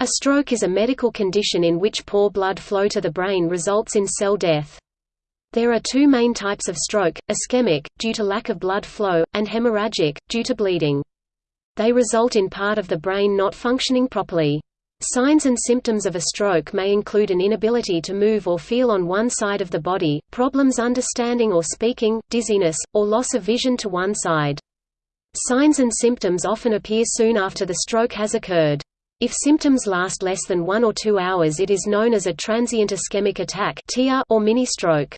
A stroke is a medical condition in which poor blood flow to the brain results in cell death. There are two main types of stroke, ischemic, due to lack of blood flow, and hemorrhagic, due to bleeding. They result in part of the brain not functioning properly. Signs and symptoms of a stroke may include an inability to move or feel on one side of the body, problems understanding or speaking, dizziness, or loss of vision to one side. Signs and symptoms often appear soon after the stroke has occurred. If symptoms last less than one or two hours it is known as a transient ischemic attack or mini-stroke.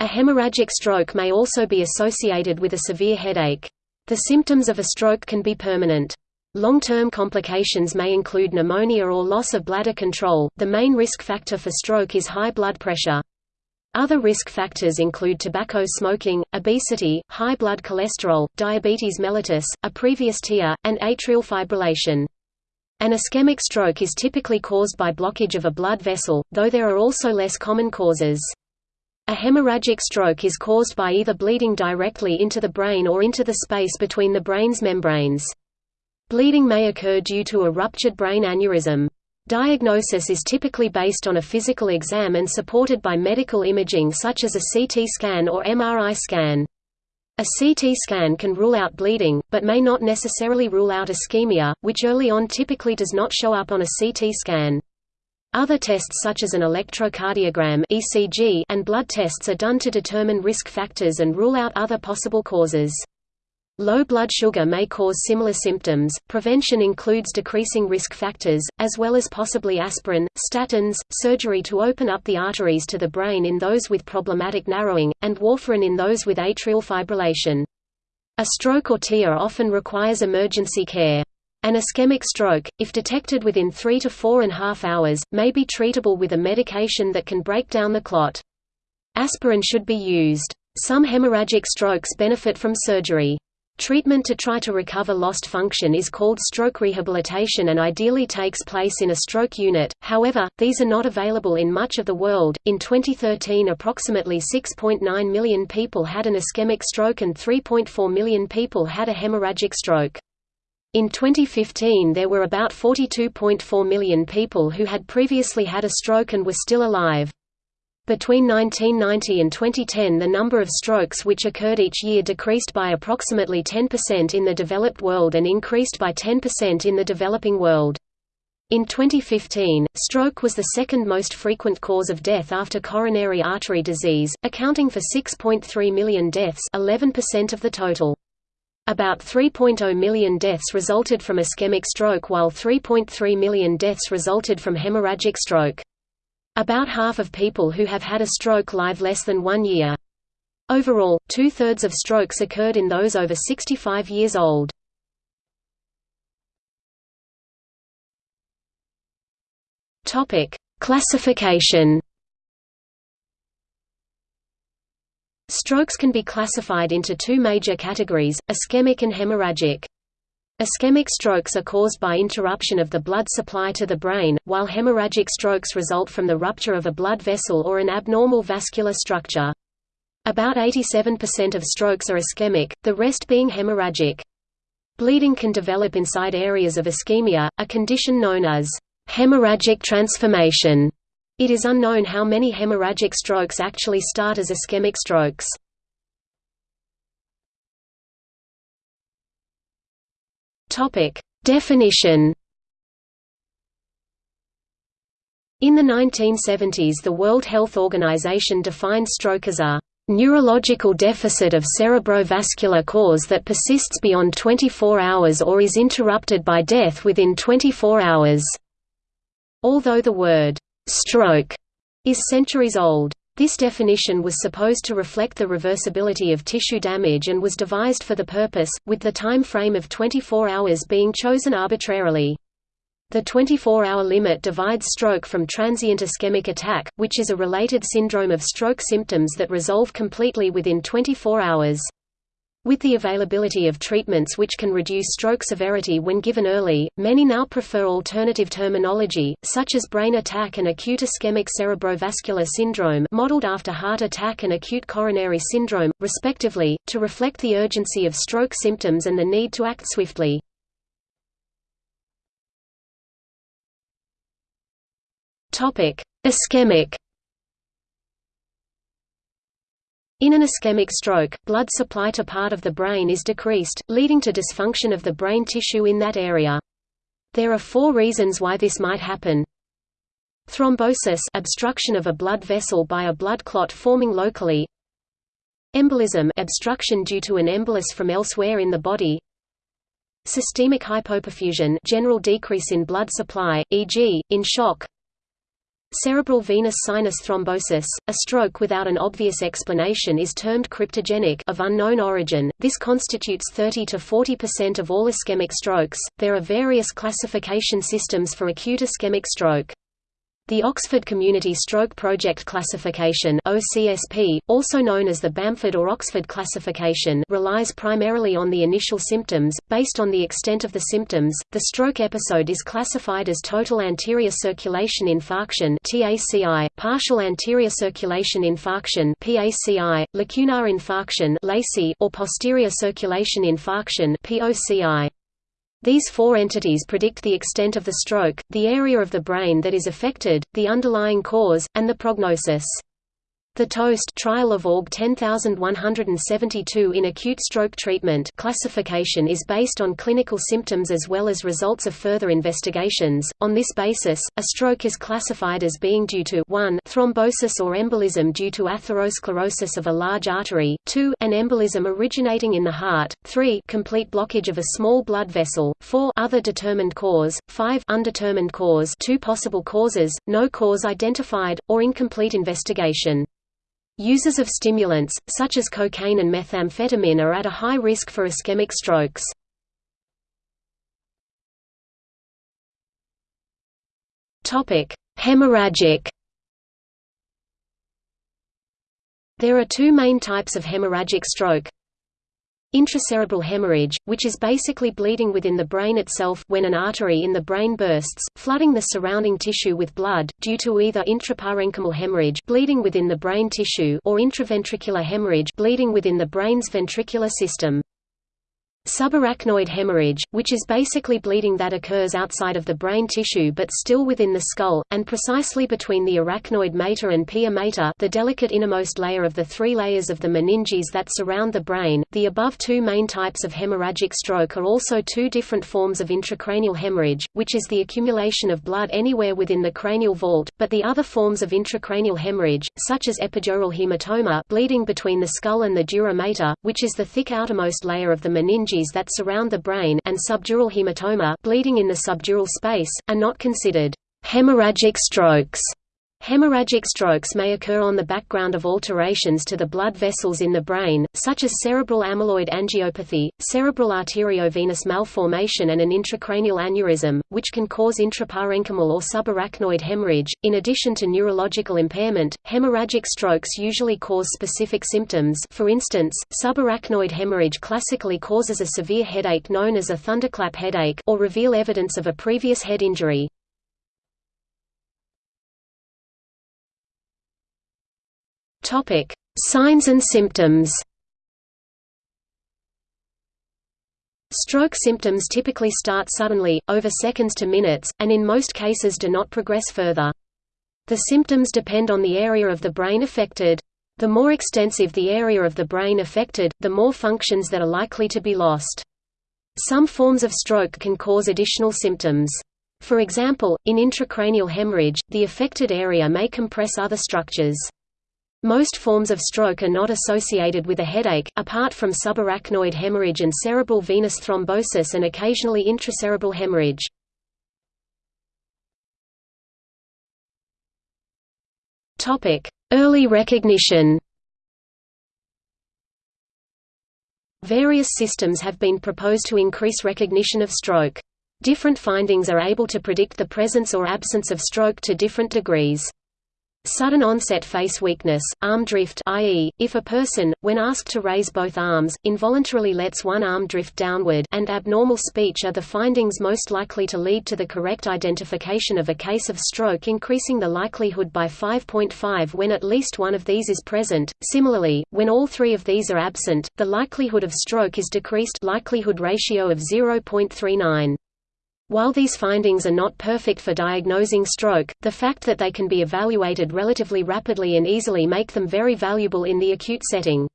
A hemorrhagic stroke may also be associated with a severe headache. The symptoms of a stroke can be permanent. Long-term complications may include pneumonia or loss of bladder control. The main risk factor for stroke is high blood pressure. Other risk factors include tobacco smoking, obesity, high blood cholesterol, diabetes mellitus, a previous TIA, and atrial fibrillation. An ischemic stroke is typically caused by blockage of a blood vessel, though there are also less common causes. A hemorrhagic stroke is caused by either bleeding directly into the brain or into the space between the brain's membranes. Bleeding may occur due to a ruptured brain aneurysm. Diagnosis is typically based on a physical exam and supported by medical imaging such as a CT scan or MRI scan. A CT scan can rule out bleeding, but may not necessarily rule out ischemia, which early on typically does not show up on a CT scan. Other tests such as an electrocardiogram and blood tests are done to determine risk factors and rule out other possible causes. Low blood sugar may cause similar symptoms. Prevention includes decreasing risk factors, as well as possibly aspirin, statins, surgery to open up the arteries to the brain in those with problematic narrowing, and warfarin in those with atrial fibrillation. A stroke or TIA often requires emergency care. An ischemic stroke, if detected within 3 to 4 and a half hours, may be treatable with a medication that can break down the clot. Aspirin should be used. Some hemorrhagic strokes benefit from surgery. Treatment to try to recover lost function is called stroke rehabilitation and ideally takes place in a stroke unit, however, these are not available in much of the world. In 2013, approximately 6.9 million people had an ischemic stroke and 3.4 million people had a hemorrhagic stroke. In 2015 there were about 42.4 million people who had previously had a stroke and were still alive. Between 1990 and 2010 the number of strokes which occurred each year decreased by approximately 10% in the developed world and increased by 10% in the developing world. In 2015, stroke was the second most frequent cause of death after coronary artery disease, accounting for 6.3 million deaths 11% of the total. About 3.0 million deaths resulted from ischemic stroke while 3.3 million deaths resulted from hemorrhagic stroke. About half of people who have had a stroke live less than one year. Overall, two-thirds of strokes occurred in those over 65 years old. Classification Strokes can be classified into two major categories, ischemic and hemorrhagic. Ischemic strokes are caused by interruption of the blood supply to the brain, while hemorrhagic strokes result from the rupture of a blood vessel or an abnormal vascular structure. About 87% of strokes are ischemic, the rest being hemorrhagic. Bleeding can develop inside areas of ischemia, a condition known as hemorrhagic transformation. It is unknown how many hemorrhagic strokes actually start as ischemic strokes. Topic: Definition. In the 1970s the World Health Organization defined stroke as a neurological deficit of cerebrovascular cause that persists beyond 24 hours or is interrupted by death within 24 hours. Although the word stroke is centuries old, this definition was supposed to reflect the reversibility of tissue damage and was devised for the purpose, with the time frame of 24 hours being chosen arbitrarily. The 24-hour limit divides stroke from transient ischemic attack, which is a related syndrome of stroke symptoms that resolve completely within 24 hours. With the availability of treatments which can reduce stroke severity when given early, many now prefer alternative terminology, such as brain attack and acute ischemic cerebrovascular syndrome modeled after heart attack and acute coronary syndrome, respectively, to reflect the urgency of stroke symptoms and the need to act swiftly. Ischemic In an ischemic stroke, blood supply to part of the brain is decreased, leading to dysfunction of the brain tissue in that area. There are four reasons why this might happen. Thrombosis obstruction of a blood vessel by a blood clot forming locally Embolism obstruction due to an embolus from elsewhere in the body Systemic hypoperfusion general decrease in blood supply, e.g., in shock Cerebral venous sinus thrombosis, a stroke without an obvious explanation is termed cryptogenic of unknown origin. This constitutes 30 to 40% of all ischemic strokes. There are various classification systems for acute ischemic stroke. The Oxford Community Stroke Project Classification OCSP, also known as the Bamford or Oxford classification relies primarily on the initial symptoms. Based on the extent of the symptoms, the stroke episode is classified as total anterior circulation infarction TACI, partial anterior circulation infarction PACI, lacunar infarction LACI, or posterior circulation infarction POCI. These four entities predict the extent of the stroke, the area of the brain that is affected, the underlying cause, and the prognosis. The TOAST trial of ORG 10172 in acute stroke treatment classification is based on clinical symptoms as well as results of further investigations. On this basis, a stroke is classified as being due to 1 thrombosis or embolism due to atherosclerosis of a large artery, 2 an embolism originating in the heart, 3 complete blockage of a small blood vessel, 4 other determined cause, 5 undetermined cause, two possible causes, no cause identified, or incomplete investigation. Users of stimulants, such as cocaine and methamphetamine are at a high risk for ischemic strokes. Hemorrhagic There are two main types of hemorrhagic stroke, Intracerebral hemorrhage, which is basically bleeding within the brain itself when an artery in the brain bursts, flooding the surrounding tissue with blood, due to either intraparenchymal hemorrhage bleeding within the brain tissue or intraventricular hemorrhage bleeding within the brain's ventricular system. Subarachnoid hemorrhage, which is basically bleeding that occurs outside of the brain tissue but still within the skull, and precisely between the arachnoid mater and pia mater the delicate innermost layer of the three layers of the meninges that surround the brain. The above two main types of hemorrhagic stroke are also two different forms of intracranial hemorrhage, which is the accumulation of blood anywhere within the cranial vault, but the other forms of intracranial hemorrhage, such as epidural hematoma bleeding between the skull and the dura mater, which is the thick outermost layer of the meninges that surround the brain and subdural hematoma bleeding in the subdural space, are not considered hemorrhagic strokes. Hemorrhagic strokes may occur on the background of alterations to the blood vessels in the brain, such as cerebral amyloid angiopathy, cerebral arteriovenous malformation and an intracranial aneurysm, which can cause intraparenchymal or subarachnoid hemorrhage. In addition to neurological impairment, hemorrhagic strokes usually cause specific symptoms for instance, subarachnoid hemorrhage classically causes a severe headache known as a thunderclap headache or reveal evidence of a previous head injury. Topic: Signs and symptoms. Stroke symptoms typically start suddenly, over seconds to minutes, and in most cases do not progress further. The symptoms depend on the area of the brain affected. The more extensive the area of the brain affected, the more functions that are likely to be lost. Some forms of stroke can cause additional symptoms. For example, in intracranial hemorrhage, the affected area may compress other structures. Most forms of stroke are not associated with a headache, apart from subarachnoid hemorrhage and cerebral venous thrombosis and occasionally intracerebral hemorrhage. Early recognition Various systems have been proposed to increase recognition of stroke. Different findings are able to predict the presence or absence of stroke to different degrees. Sudden onset face weakness, arm drift i.e., if a person, when asked to raise both arms, involuntarily lets one arm drift downward and abnormal speech are the findings most likely to lead to the correct identification of a case of stroke increasing the likelihood by 5.5 when at least one of these is present. Similarly, when all three of these are absent, the likelihood of stroke is decreased likelihood ratio of 0.39. While these findings are not perfect for diagnosing stroke, the fact that they can be evaluated relatively rapidly and easily make them very valuable in the acute setting.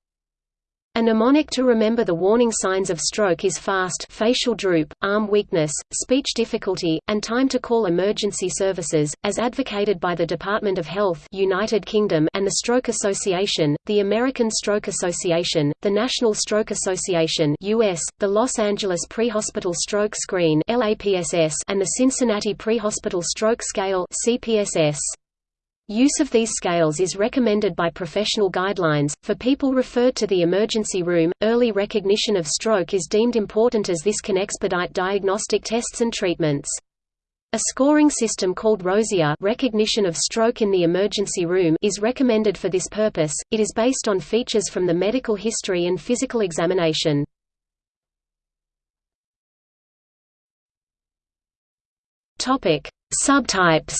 A mnemonic to remember the warning signs of stroke is fast facial droop, arm weakness, speech difficulty, and time to call emergency services, as advocated by the Department of Health United Kingdom and the Stroke Association, the American Stroke Association, the National Stroke Association US, the Los Angeles Prehospital Stroke Screen LAPSS, and the Cincinnati Prehospital Stroke Scale CPSS. Use of these scales is recommended by professional guidelines. For people referred to the emergency room, early recognition of stroke is deemed important as this can expedite diagnostic tests and treatments. A scoring system called ROSIER recognition of stroke in the emergency room is recommended for this purpose. It is based on features from the medical history and physical examination. Topic: Subtypes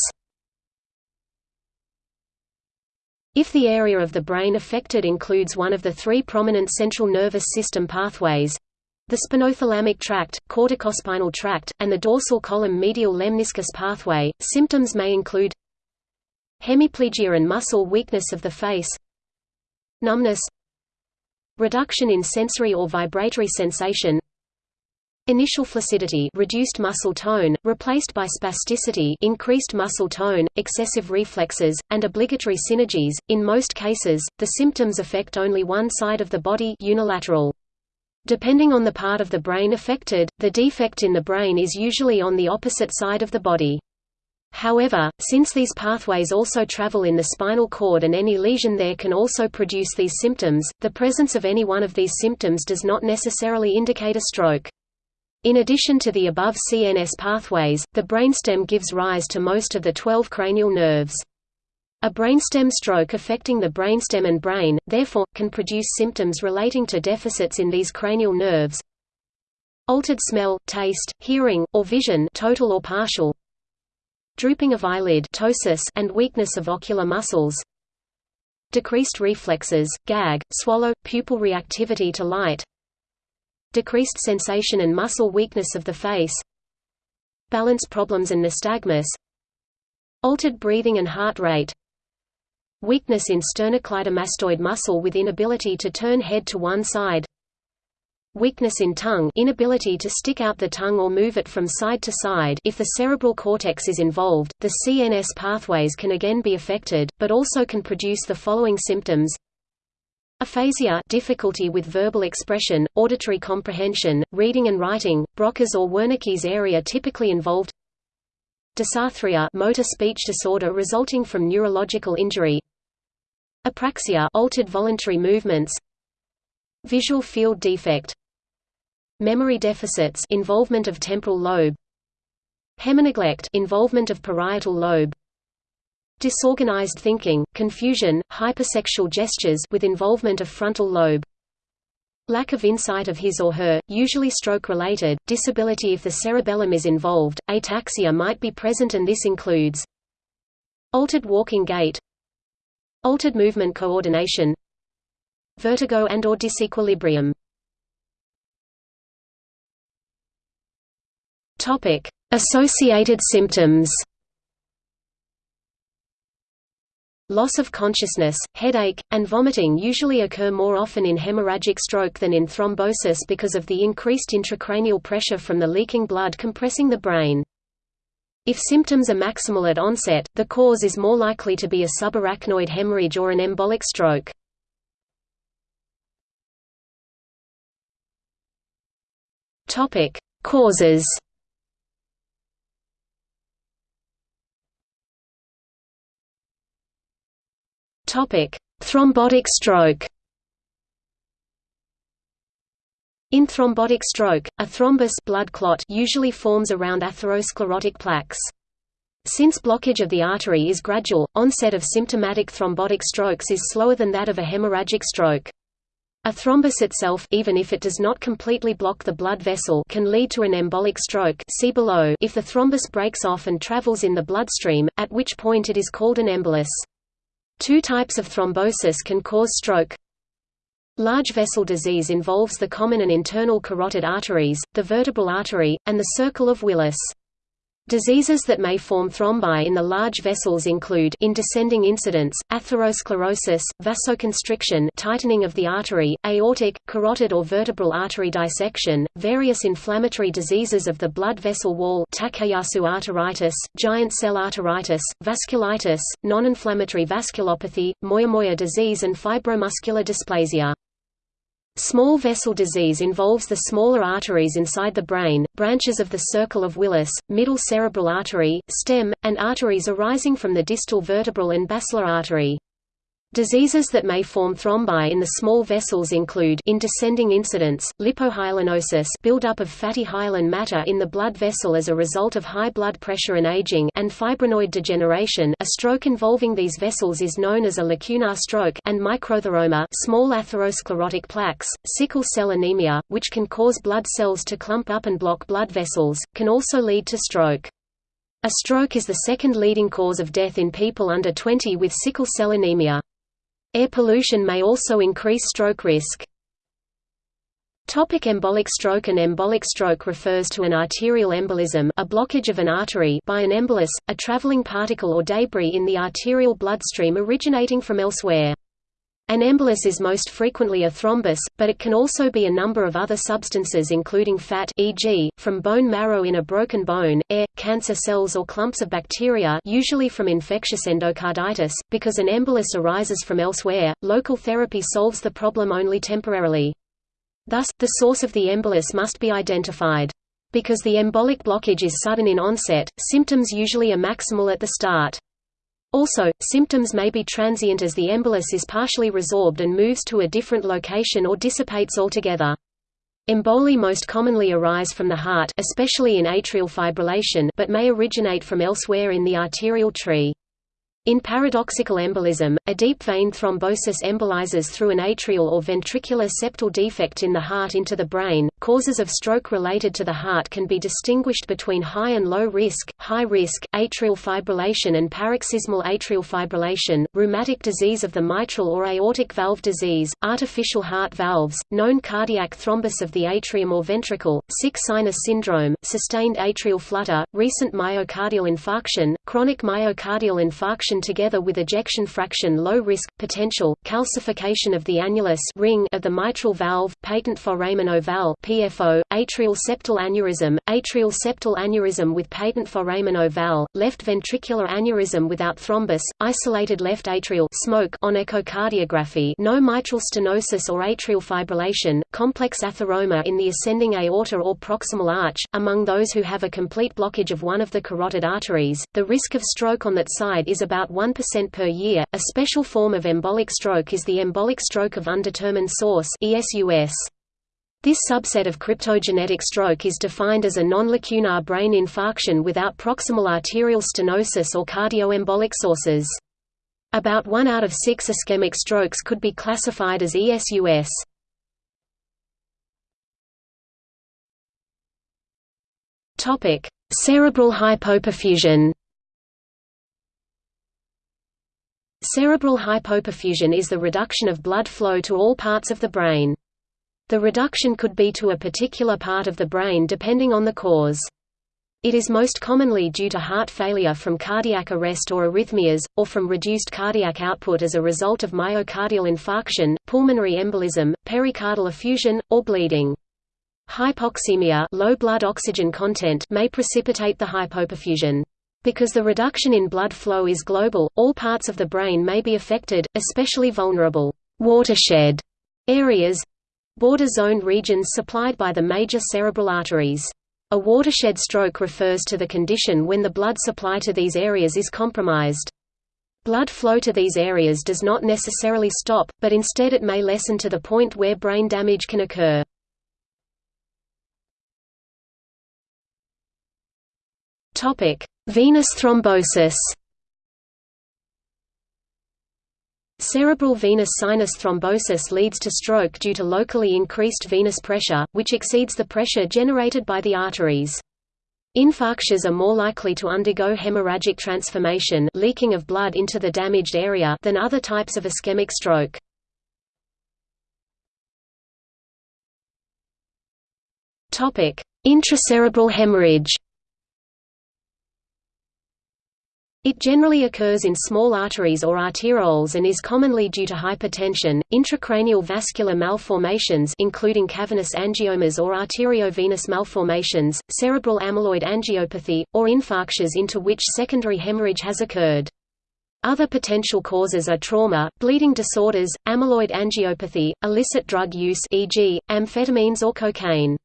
If the area of the brain affected includes one of the three prominent central nervous system pathways—the spinothalamic tract, corticospinal tract, and the dorsal column medial lemniscus pathway, symptoms may include hemiplegia and muscle weakness of the face numbness reduction in sensory or vibratory sensation Initial flaccidity reduced muscle tone, replaced by spasticity increased muscle tone, excessive reflexes, and obligatory synergies. In most cases, the symptoms affect only one side of the body unilateral. Depending on the part of the brain affected, the defect in the brain is usually on the opposite side of the body. However, since these pathways also travel in the spinal cord and any lesion there can also produce these symptoms, the presence of any one of these symptoms does not necessarily indicate a stroke. In addition to the above CNS pathways, the brainstem gives rise to most of the 12 cranial nerves. A brainstem stroke affecting the brainstem and brain, therefore, can produce symptoms relating to deficits in these cranial nerves. Altered smell, taste, hearing, or vision total or partial. Drooping of eyelid ptosis and weakness of ocular muscles. Decreased reflexes, gag, swallow, pupil reactivity to light, decreased sensation and muscle weakness of the face balance problems and nystagmus altered breathing and heart rate weakness in sternocleidomastoid muscle with inability to turn head to one side weakness in tongue inability to stick out the tongue or move it from side to side. If the cerebral cortex is involved, the CNS pathways can again be affected, but also can produce the following symptoms Aphasia difficulty with verbal expression, auditory comprehension, reading and writing, Broca's or Wernicke's area typically involved Dysarthria motor speech disorder resulting from neurological injury Apraxia altered voluntary movements Visual field defect Memory deficits involvement of temporal lobe Hemineglect involvement of parietal lobe Disorganized thinking, confusion, hypersexual gestures with involvement of frontal lobe. Lack of insight of his or her, usually stroke-related, disability if the cerebellum is involved, ataxia might be present and this includes altered walking gait altered movement coordination vertigo and or disequilibrium Associated symptoms Loss of consciousness, headache, and vomiting usually occur more often in hemorrhagic stroke than in thrombosis because of the increased intracranial pressure from the leaking blood compressing the brain. If symptoms are maximal at onset, the cause is more likely to be a subarachnoid hemorrhage or an embolic stroke. Causes Topic: Thrombotic stroke. In thrombotic stroke, a thrombus blood clot usually forms around atherosclerotic plaques. Since blockage of the artery is gradual, onset of symptomatic thrombotic strokes is slower than that of a hemorrhagic stroke. A thrombus itself even if it does not completely block the blood vessel can lead to an embolic stroke see below if the thrombus breaks off and travels in the bloodstream, at which point it is called an embolus. Two types of thrombosis can cause stroke. Large vessel disease involves the common and internal carotid arteries, the vertebral artery, and the circle of Willis. Diseases that may form thrombi in the large vessels include in descending incidence, atherosclerosis, vasoconstriction tightening of the artery, aortic, carotid or vertebral artery dissection, various inflammatory diseases of the blood vessel wall Takayasu arteritis, giant cell arteritis, vasculitis, non-inflammatory vasculopathy, Moyamoya disease and fibromuscular dysplasia. Small vessel disease involves the smaller arteries inside the brain, branches of the circle of Willis, middle cerebral artery, stem, and arteries arising from the distal vertebral and basilar artery. Diseases that may form thrombi in the small vessels include in descending incidence, lipohyalinosis buildup of fatty hyaline matter in the blood vessel as a result of high blood pressure and aging and fibrinoid degeneration a stroke involving these vessels is known as a lacunar stroke and microatheroma small atherosclerotic plaques, sickle cell anemia, which can cause blood cells to clump up and block blood vessels, can also lead to stroke. A stroke is the second leading cause of death in people under 20 with sickle cell anemia. Air pollution may also increase stroke risk. Topic embolic stroke An embolic stroke refers to an arterial embolism a blockage of an artery by an embolus, a traveling particle or debris in the arterial bloodstream originating from elsewhere. An embolus is most frequently a thrombus, but it can also be a number of other substances including fat e.g., from bone marrow in a broken bone, air, cancer cells or clumps of bacteria usually from infectious endocarditis. Because an embolus arises from elsewhere, local therapy solves the problem only temporarily. Thus, the source of the embolus must be identified. Because the embolic blockage is sudden in onset, symptoms usually are maximal at the start. Also, symptoms may be transient as the embolus is partially resorbed and moves to a different location or dissipates altogether. Emboli most commonly arise from the heart especially in atrial fibrillation but may originate from elsewhere in the arterial tree. In paradoxical embolism, a deep vein thrombosis embolizes through an atrial or ventricular septal defect in the heart into the brain. Causes of stroke related to the heart can be distinguished between high and low risk, high risk, atrial fibrillation and paroxysmal atrial fibrillation, rheumatic disease of the mitral or aortic valve disease, artificial heart valves, known cardiac thrombus of the atrium or ventricle, sick sinus syndrome, sustained atrial flutter, recent myocardial infarction, chronic myocardial infarction together with ejection fraction low risk, potential, calcification of the annulus ring of the mitral valve, patent foramen ovale PFO, atrial septal aneurysm, atrial septal aneurysm with patent foramen ovale, left ventricular aneurysm without thrombus, isolated left atrial smoke on echocardiography no mitral stenosis or atrial fibrillation, complex atheroma in the ascending aorta or proximal arch, among those who have a complete blockage of one of the carotid arteries, the risk of stroke on that side is about about 1% per year. A special form of embolic stroke is the embolic stroke of undetermined source (ESUS). This subset of cryptogenetic stroke is defined as a non-lacunar brain infarction without proximal arterial stenosis or cardioembolic sources. About one out of six ischemic strokes could be classified as ESUS. Cerebral hypoperfusion Cerebral hypoperfusion is the reduction of blood flow to all parts of the brain. The reduction could be to a particular part of the brain depending on the cause. It is most commonly due to heart failure from cardiac arrest or arrhythmias, or from reduced cardiac output as a result of myocardial infarction, pulmonary embolism, pericardial effusion, or bleeding. Hypoxemia low blood oxygen content may precipitate the hypoperfusion. Because the reduction in blood flow is global, all parts of the brain may be affected, especially vulnerable watershed areas border zone regions supplied by the major cerebral arteries. A watershed stroke refers to the condition when the blood supply to these areas is compromised. Blood flow to these areas does not necessarily stop, but instead it may lessen to the point where brain damage can occur. – Venous thrombosis Cerebral venous sinus thrombosis leads to stroke due to locally increased venous pressure, which exceeds the pressure generated by the arteries. Infarctures are more likely to undergo hemorrhagic transformation leaking of blood into the damaged area than other types of ischemic stroke. Intracerebral hemorrhage It generally occurs in small arteries or arterioles and is commonly due to hypertension, intracranial vascular malformations including cavernous angiomas or arteriovenous malformations, cerebral amyloid angiopathy, or infarctions into which secondary hemorrhage has occurred. Other potential causes are trauma, bleeding disorders, amyloid angiopathy, illicit drug use e.g., amphetamines or cocaine.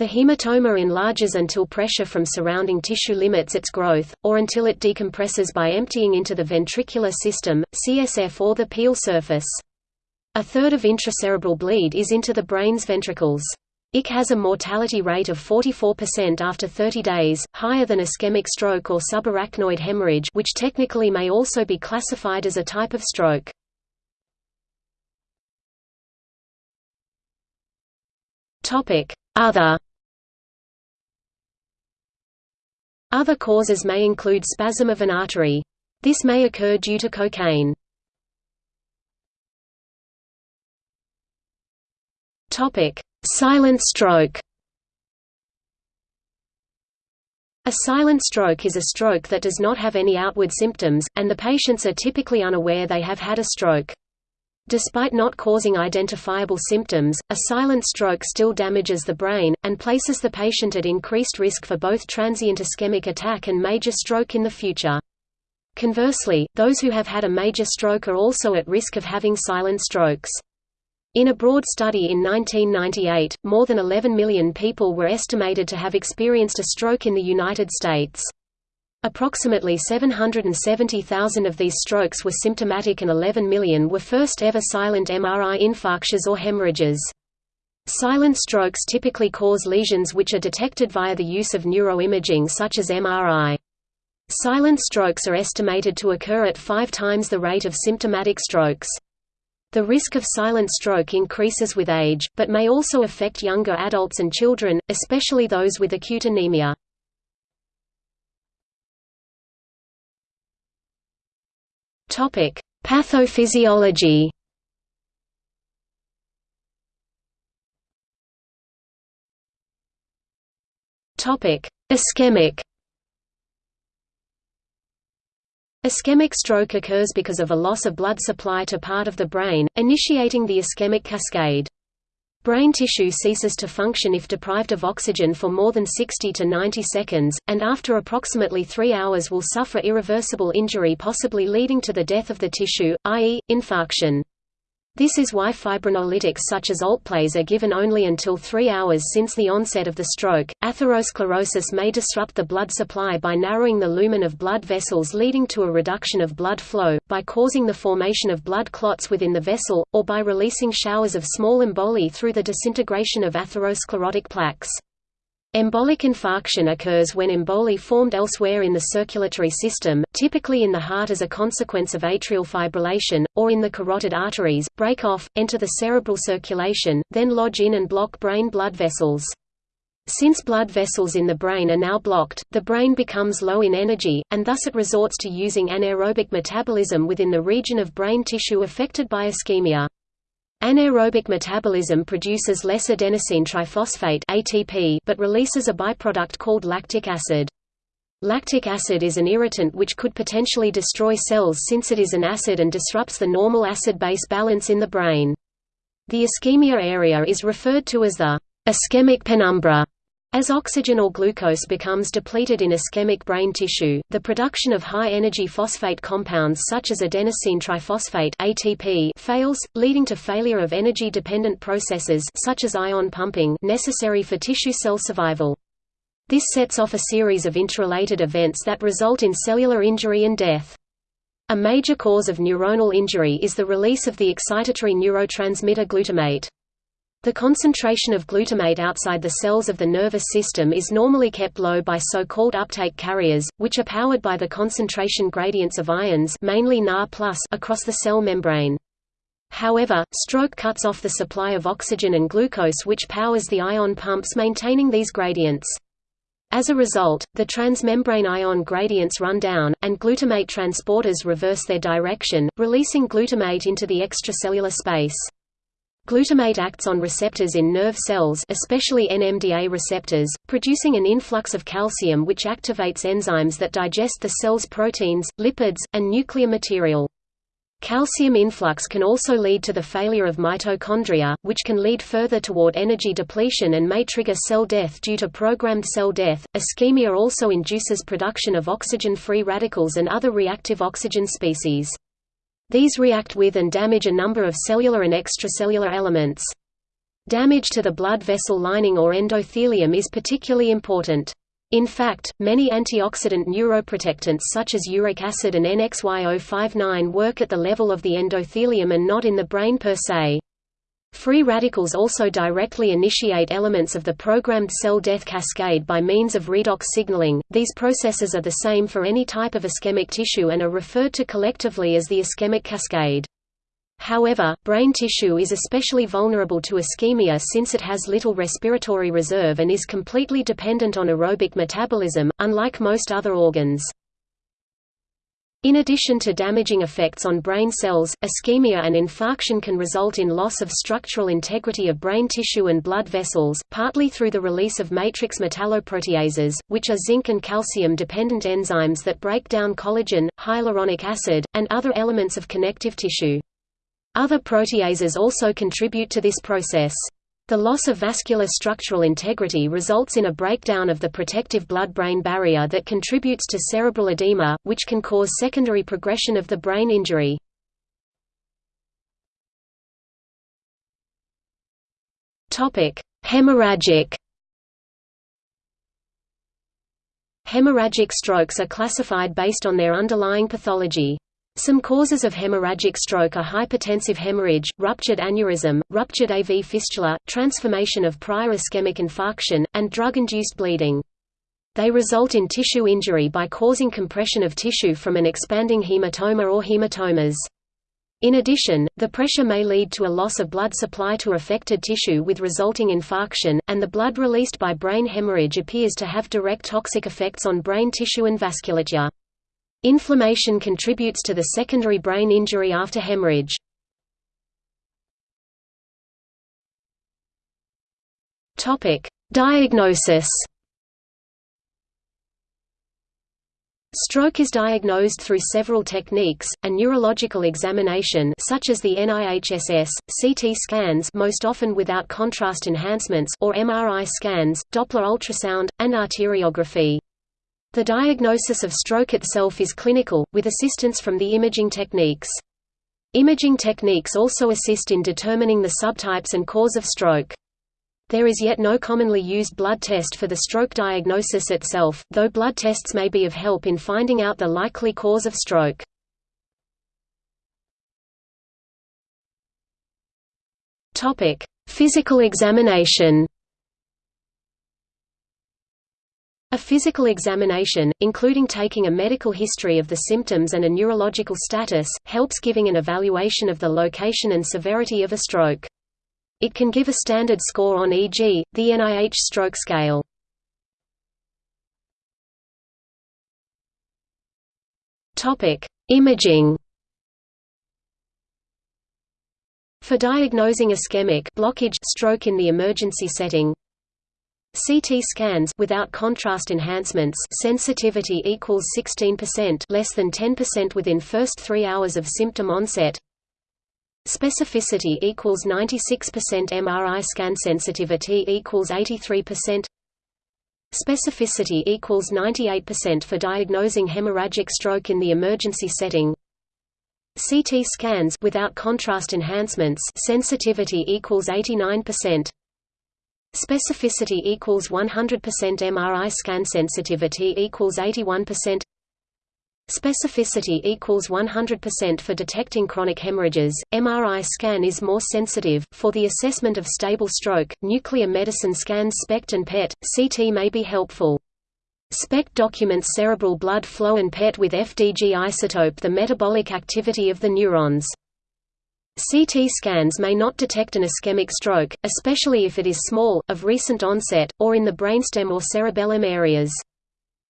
The hematoma enlarges until pressure from surrounding tissue limits its growth, or until it decompresses by emptying into the ventricular system, CSF or the pial surface. A third of intracerebral bleed is into the brain's ventricles. IC has a mortality rate of 44% after 30 days, higher than ischemic stroke or subarachnoid hemorrhage which technically may also be classified as a type of stroke. Other Other causes may include spasm of an artery. This may occur due to cocaine. Silent stroke. A silent stroke is a stroke that does not have any outward symptoms, and the patients are typically unaware they have had a stroke. Despite not causing identifiable symptoms, a silent stroke still damages the brain, and places the patient at increased risk for both transient ischemic attack and major stroke in the future. Conversely, those who have had a major stroke are also at risk of having silent strokes. In a broad study in 1998, more than 11 million people were estimated to have experienced a stroke in the United States. Approximately 770,000 of these strokes were symptomatic and 11 million were first ever silent MRI infarctions or hemorrhages. Silent strokes typically cause lesions which are detected via the use of neuroimaging such as MRI. Silent strokes are estimated to occur at five times the rate of symptomatic strokes. The risk of silent stroke increases with age, but may also affect younger adults and children, especially those with acute anemia. Topic: Pathophysiology. Topic: Ischemic. Ischemic stroke occurs because of a loss of blood supply to part of the brain, initiating the ischemic cascade. Brain tissue ceases to function if deprived of oxygen for more than 60 to 90 seconds, and after approximately 3 hours will suffer irreversible injury possibly leading to the death of the tissue, i.e., infarction. This is why fibrinolytics such as Alteplase are given only until three hours since the onset of the stroke. Atherosclerosis may disrupt the blood supply by narrowing the lumen of blood vessels, leading to a reduction of blood flow, by causing the formation of blood clots within the vessel, or by releasing showers of small emboli through the disintegration of atherosclerotic plaques. Embolic infarction occurs when emboli formed elsewhere in the circulatory system, typically in the heart as a consequence of atrial fibrillation, or in the carotid arteries, break off, enter the cerebral circulation, then lodge in and block brain blood vessels. Since blood vessels in the brain are now blocked, the brain becomes low in energy, and thus it resorts to using anaerobic metabolism within the region of brain tissue affected by ischemia. Anaerobic metabolism produces less adenosine triphosphate ATP but releases a byproduct called lactic acid. Lactic acid is an irritant which could potentially destroy cells since it is an acid and disrupts the normal acid-base balance in the brain. The ischemia area is referred to as the ischemic penumbra as oxygen or glucose becomes depleted in ischemic brain tissue, the production of high-energy phosphate compounds such as adenosine triphosphate ATP fails, leading to failure of energy-dependent processes such as ion pumping necessary for tissue cell survival. This sets off a series of interrelated events that result in cellular injury and death. A major cause of neuronal injury is the release of the excitatory neurotransmitter glutamate. The concentration of glutamate outside the cells of the nervous system is normally kept low by so-called uptake carriers, which are powered by the concentration gradients of ions mainly Na across the cell membrane. However, stroke cuts off the supply of oxygen and glucose which powers the ion pumps maintaining these gradients. As a result, the transmembrane ion gradients run down, and glutamate transporters reverse their direction, releasing glutamate into the extracellular space. Glutamate acts on receptors in nerve cells especially NMDA receptors, producing an influx of calcium which activates enzymes that digest the cell's proteins, lipids, and nuclear material. Calcium influx can also lead to the failure of mitochondria, which can lead further toward energy depletion and may trigger cell death due to programmed cell death. Ischemia also induces production of oxygen-free radicals and other reactive oxygen species. These react with and damage a number of cellular and extracellular elements. Damage to the blood vessel lining or endothelium is particularly important. In fact, many antioxidant neuroprotectants such as uric acid and NXY059 work at the level of the endothelium and not in the brain per se. Free radicals also directly initiate elements of the programmed cell death cascade by means of redox signaling. These processes are the same for any type of ischemic tissue and are referred to collectively as the ischemic cascade. However, brain tissue is especially vulnerable to ischemia since it has little respiratory reserve and is completely dependent on aerobic metabolism, unlike most other organs. In addition to damaging effects on brain cells, ischemia and infarction can result in loss of structural integrity of brain tissue and blood vessels, partly through the release of matrix metalloproteases, which are zinc and calcium-dependent enzymes that break down collagen, hyaluronic acid, and other elements of connective tissue. Other proteases also contribute to this process. The loss of vascular structural integrity results in a breakdown of the protective blood-brain barrier that contributes to cerebral edema, which can cause secondary progression of the brain injury. Hemorrhagic Hemorrhagic strokes are classified based on their underlying pathology. Some causes of hemorrhagic stroke are hypertensive hemorrhage, ruptured aneurysm, ruptured AV fistula, transformation of prior ischemic infarction, and drug-induced bleeding. They result in tissue injury by causing compression of tissue from an expanding hematoma or hematomas. In addition, the pressure may lead to a loss of blood supply to affected tissue with resulting infarction, and the blood released by brain hemorrhage appears to have direct toxic effects on brain tissue and vasculature. Inflammation contributes to the secondary brain injury after hemorrhage. Topic: Diagnosis. Stroke is diagnosed through several techniques, a neurological examination such as the NIHSS, CT scans most often without contrast enhancements or MRI scans, Doppler ultrasound, and arteriography. The diagnosis of stroke itself is clinical, with assistance from the imaging techniques. Imaging techniques also assist in determining the subtypes and cause of stroke. There is yet no commonly used blood test for the stroke diagnosis itself, though blood tests may be of help in finding out the likely cause of stroke. Physical examination A physical examination, including taking a medical history of the symptoms and a neurological status, helps giving an evaluation of the location and severity of a stroke. It can give a standard score on e.g., the NIH stroke scale. Imaging For diagnosing ischemic blockage stroke in the emergency setting, CT scans without contrast enhancements sensitivity equals 16% less than 10% within first 3 hours of symptom onset. Specificity equals 96% MRI scan sensitivity equals 83% specificity equals 98% for diagnosing hemorrhagic stroke in the emergency setting. CT scans without contrast enhancements sensitivity equals 89% Specificity equals 100% MRI scan sensitivity equals 81% Specificity equals 100% for detecting chronic hemorrhages. MRI scan is more sensitive. For the assessment of stable stroke, nuclear medicine scans SPECT and PET, CT may be helpful. SPECT documents cerebral blood flow and PET with FDG isotope the metabolic activity of the neurons. CT scans may not detect an ischemic stroke, especially if it is small, of recent onset, or in the brainstem or cerebellum areas.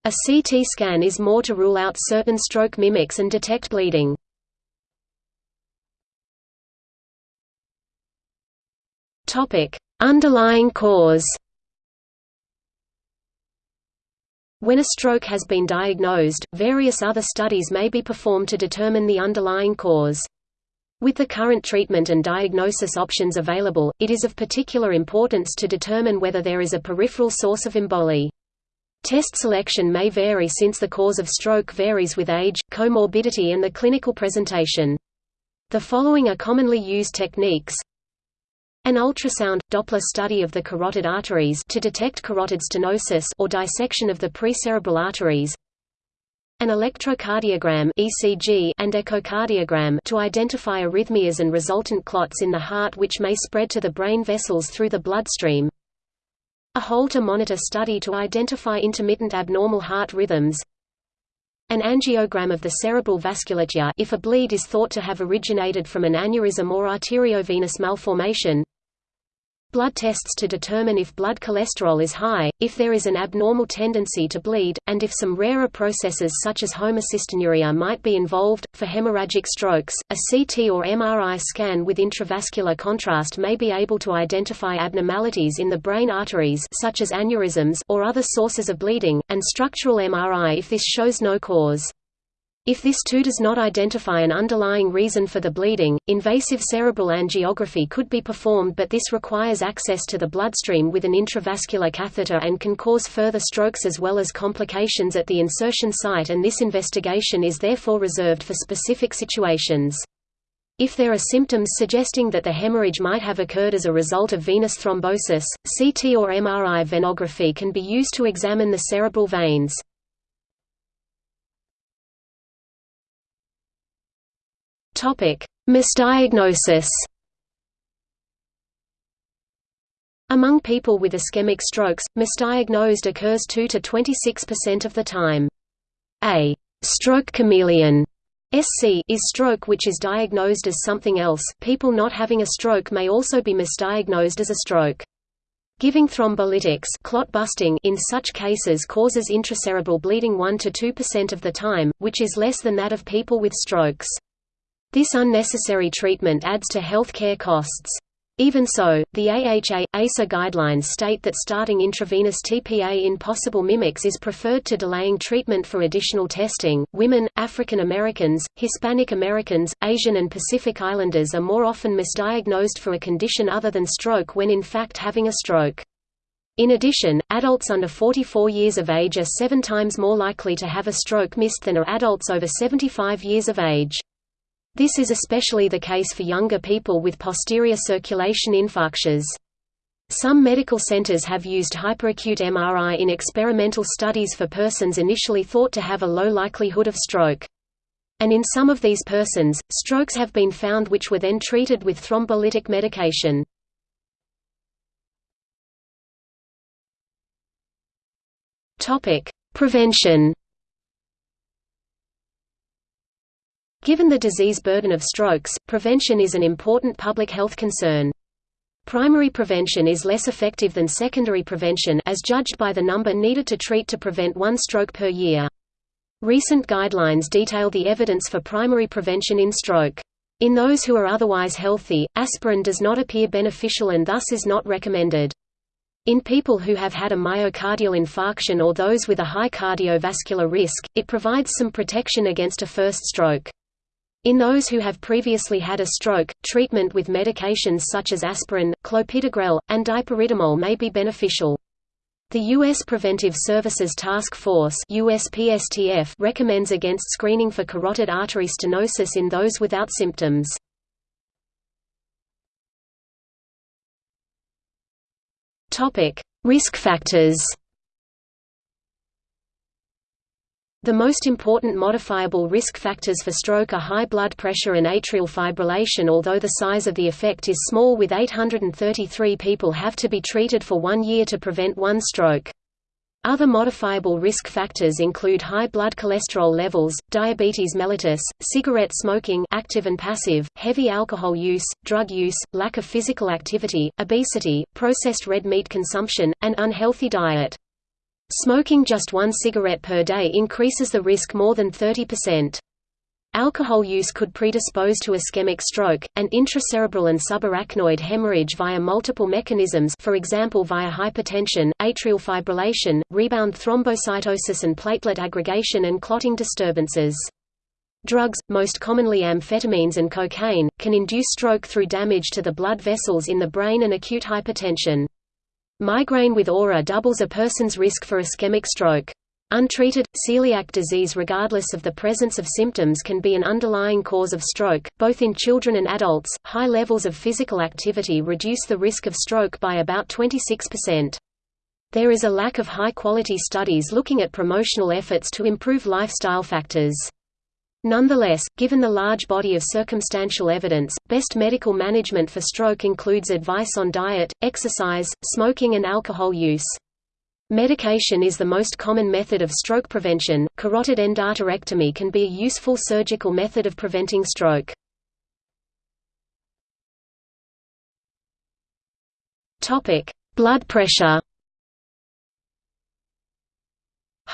A CT scan is more to rule out certain stroke mimics and detect bleeding. Topic: Underlying cause. When a stroke has been diagnosed, various other studies may be performed to determine the underlying cause. With the current treatment and diagnosis options available, it is of particular importance to determine whether there is a peripheral source of emboli. Test selection may vary since the cause of stroke varies with age, comorbidity and the clinical presentation. The following are commonly used techniques. An ultrasound Doppler study of the carotid arteries to detect carotid stenosis or dissection of the precerebral arteries. An electrocardiogram (ECG) and echocardiogram to identify arrhythmias and resultant clots in the heart which may spread to the brain vessels through the bloodstream. A Holter monitor study to identify intermittent abnormal heart rhythms. An angiogram of the cerebral vasculature if a bleed is thought to have originated from an aneurysm or arteriovenous malformation blood tests to determine if blood cholesterol is high, if there is an abnormal tendency to bleed, and if some rarer processes such as homocystinuria might be involved. For hemorrhagic strokes, a CT or MRI scan with intravascular contrast may be able to identify abnormalities in the brain arteries such as aneurysms or other sources of bleeding, and structural MRI if this shows no cause. If this too does not identify an underlying reason for the bleeding, invasive cerebral angiography could be performed but this requires access to the bloodstream with an intravascular catheter and can cause further strokes as well as complications at the insertion site and this investigation is therefore reserved for specific situations. If there are symptoms suggesting that the hemorrhage might have occurred as a result of venous thrombosis, CT or MRI venography can be used to examine the cerebral veins. Topic: Misdiagnosis. Among people with ischemic strokes, misdiagnosed occurs 2 to 26% of the time. A stroke chameleon SC is stroke which is diagnosed as something else. People not having a stroke may also be misdiagnosed as a stroke. Giving thrombolytics clot busting in such cases causes intracerebral bleeding 1 to 2% of the time, which is less than that of people with strokes. This unnecessary treatment adds to health care costs. Even so, the AHA ASA guidelines state that starting intravenous TPA in possible mimics is preferred to delaying treatment for additional testing. Women, African Americans, Hispanic Americans, Asian and Pacific Islanders are more often misdiagnosed for a condition other than stroke when in fact having a stroke. In addition, adults under 44 years of age are seven times more likely to have a stroke missed than are adults over 75 years of age. This is especially the case for younger people with posterior circulation infarctions. Some medical centers have used hyperacute MRI in experimental studies for persons initially thought to have a low likelihood of stroke. And in some of these persons, strokes have been found which were then treated with thrombolytic medication. Prevention Given the disease burden of strokes, prevention is an important public health concern. Primary prevention is less effective than secondary prevention as judged by the number needed to treat to prevent one stroke per year. Recent guidelines detail the evidence for primary prevention in stroke. In those who are otherwise healthy, aspirin does not appear beneficial and thus is not recommended. In people who have had a myocardial infarction or those with a high cardiovascular risk, it provides some protection against a first stroke. In those who have previously had a stroke, treatment with medications such as aspirin, clopidogrel, and dipyridamole may be beneficial. The U.S. Preventive Services Task Force USPSTF recommends against screening for carotid artery stenosis in those without symptoms. Risk factors The most important modifiable risk factors for stroke are high blood pressure and atrial fibrillation although the size of the effect is small with 833 people have to be treated for one year to prevent one stroke. Other modifiable risk factors include high blood cholesterol levels, diabetes mellitus, cigarette smoking active and passive, heavy alcohol use, drug use, lack of physical activity, obesity, processed red meat consumption, and unhealthy diet. Smoking just one cigarette per day increases the risk more than 30%. Alcohol use could predispose to ischemic stroke, and intracerebral and subarachnoid hemorrhage via multiple mechanisms for example via hypertension, atrial fibrillation, rebound thrombocytosis and platelet aggregation and clotting disturbances. Drugs, most commonly amphetamines and cocaine, can induce stroke through damage to the blood vessels in the brain and acute hypertension. Migraine with aura doubles a person's risk for ischemic stroke. Untreated, celiac disease regardless of the presence of symptoms can be an underlying cause of stroke, both in children and adults. High levels of physical activity reduce the risk of stroke by about 26%. There is a lack of high-quality studies looking at promotional efforts to improve lifestyle factors. Nonetheless, given the large body of circumstantial evidence, best medical management for stroke includes advice on diet, exercise, smoking and alcohol use. Medication is the most common method of stroke prevention. Carotid endarterectomy can be a useful surgical method of preventing stroke. Topic: Blood pressure.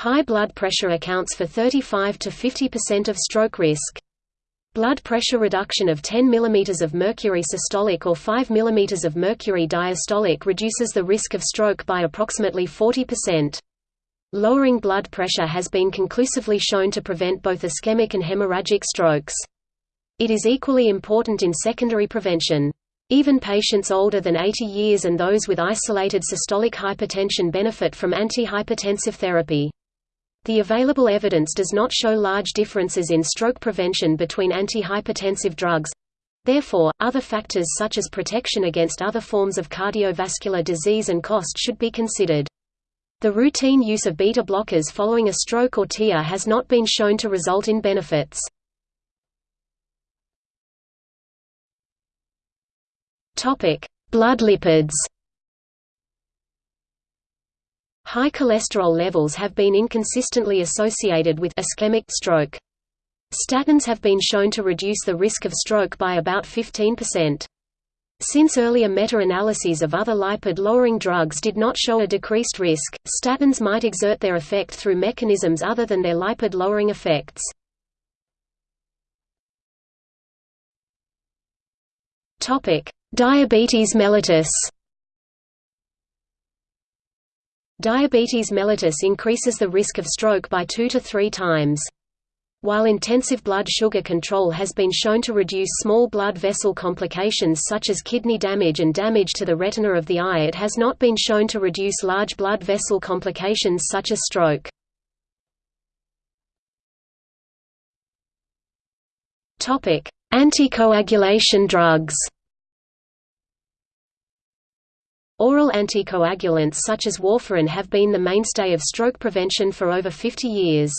High blood pressure accounts for 35 to 50% of stroke risk. Blood pressure reduction of 10 mm of mercury systolic or 5 mm of mercury diastolic reduces the risk of stroke by approximately 40%. Lowering blood pressure has been conclusively shown to prevent both ischemic and hemorrhagic strokes. It is equally important in secondary prevention. Even patients older than 80 years and those with isolated systolic hypertension benefit from antihypertensive therapy. The available evidence does not show large differences in stroke prevention between antihypertensive drugs. Therefore, other factors such as protection against other forms of cardiovascular disease and cost should be considered. The routine use of beta blockers following a stroke or TIA has not been shown to result in benefits. Blood lipids High cholesterol levels have been inconsistently associated with ischemic stroke. Statins have been shown to reduce the risk of stroke by about 15%. Since earlier meta-analyses of other lipid-lowering drugs did not show a decreased risk, statins might exert their effect through mechanisms other than their lipid-lowering effects. Diabetes mellitus Diabetes mellitus increases the risk of stroke by 2 to 3 times. While intensive blood sugar control has been shown to reduce small blood vessel complications such as kidney damage and damage to the retina of the eye it has not been shown to reduce large blood vessel complications such as stroke. Anticoagulation drugs Oral anticoagulants such as warfarin have been the mainstay of stroke prevention for over 50 years.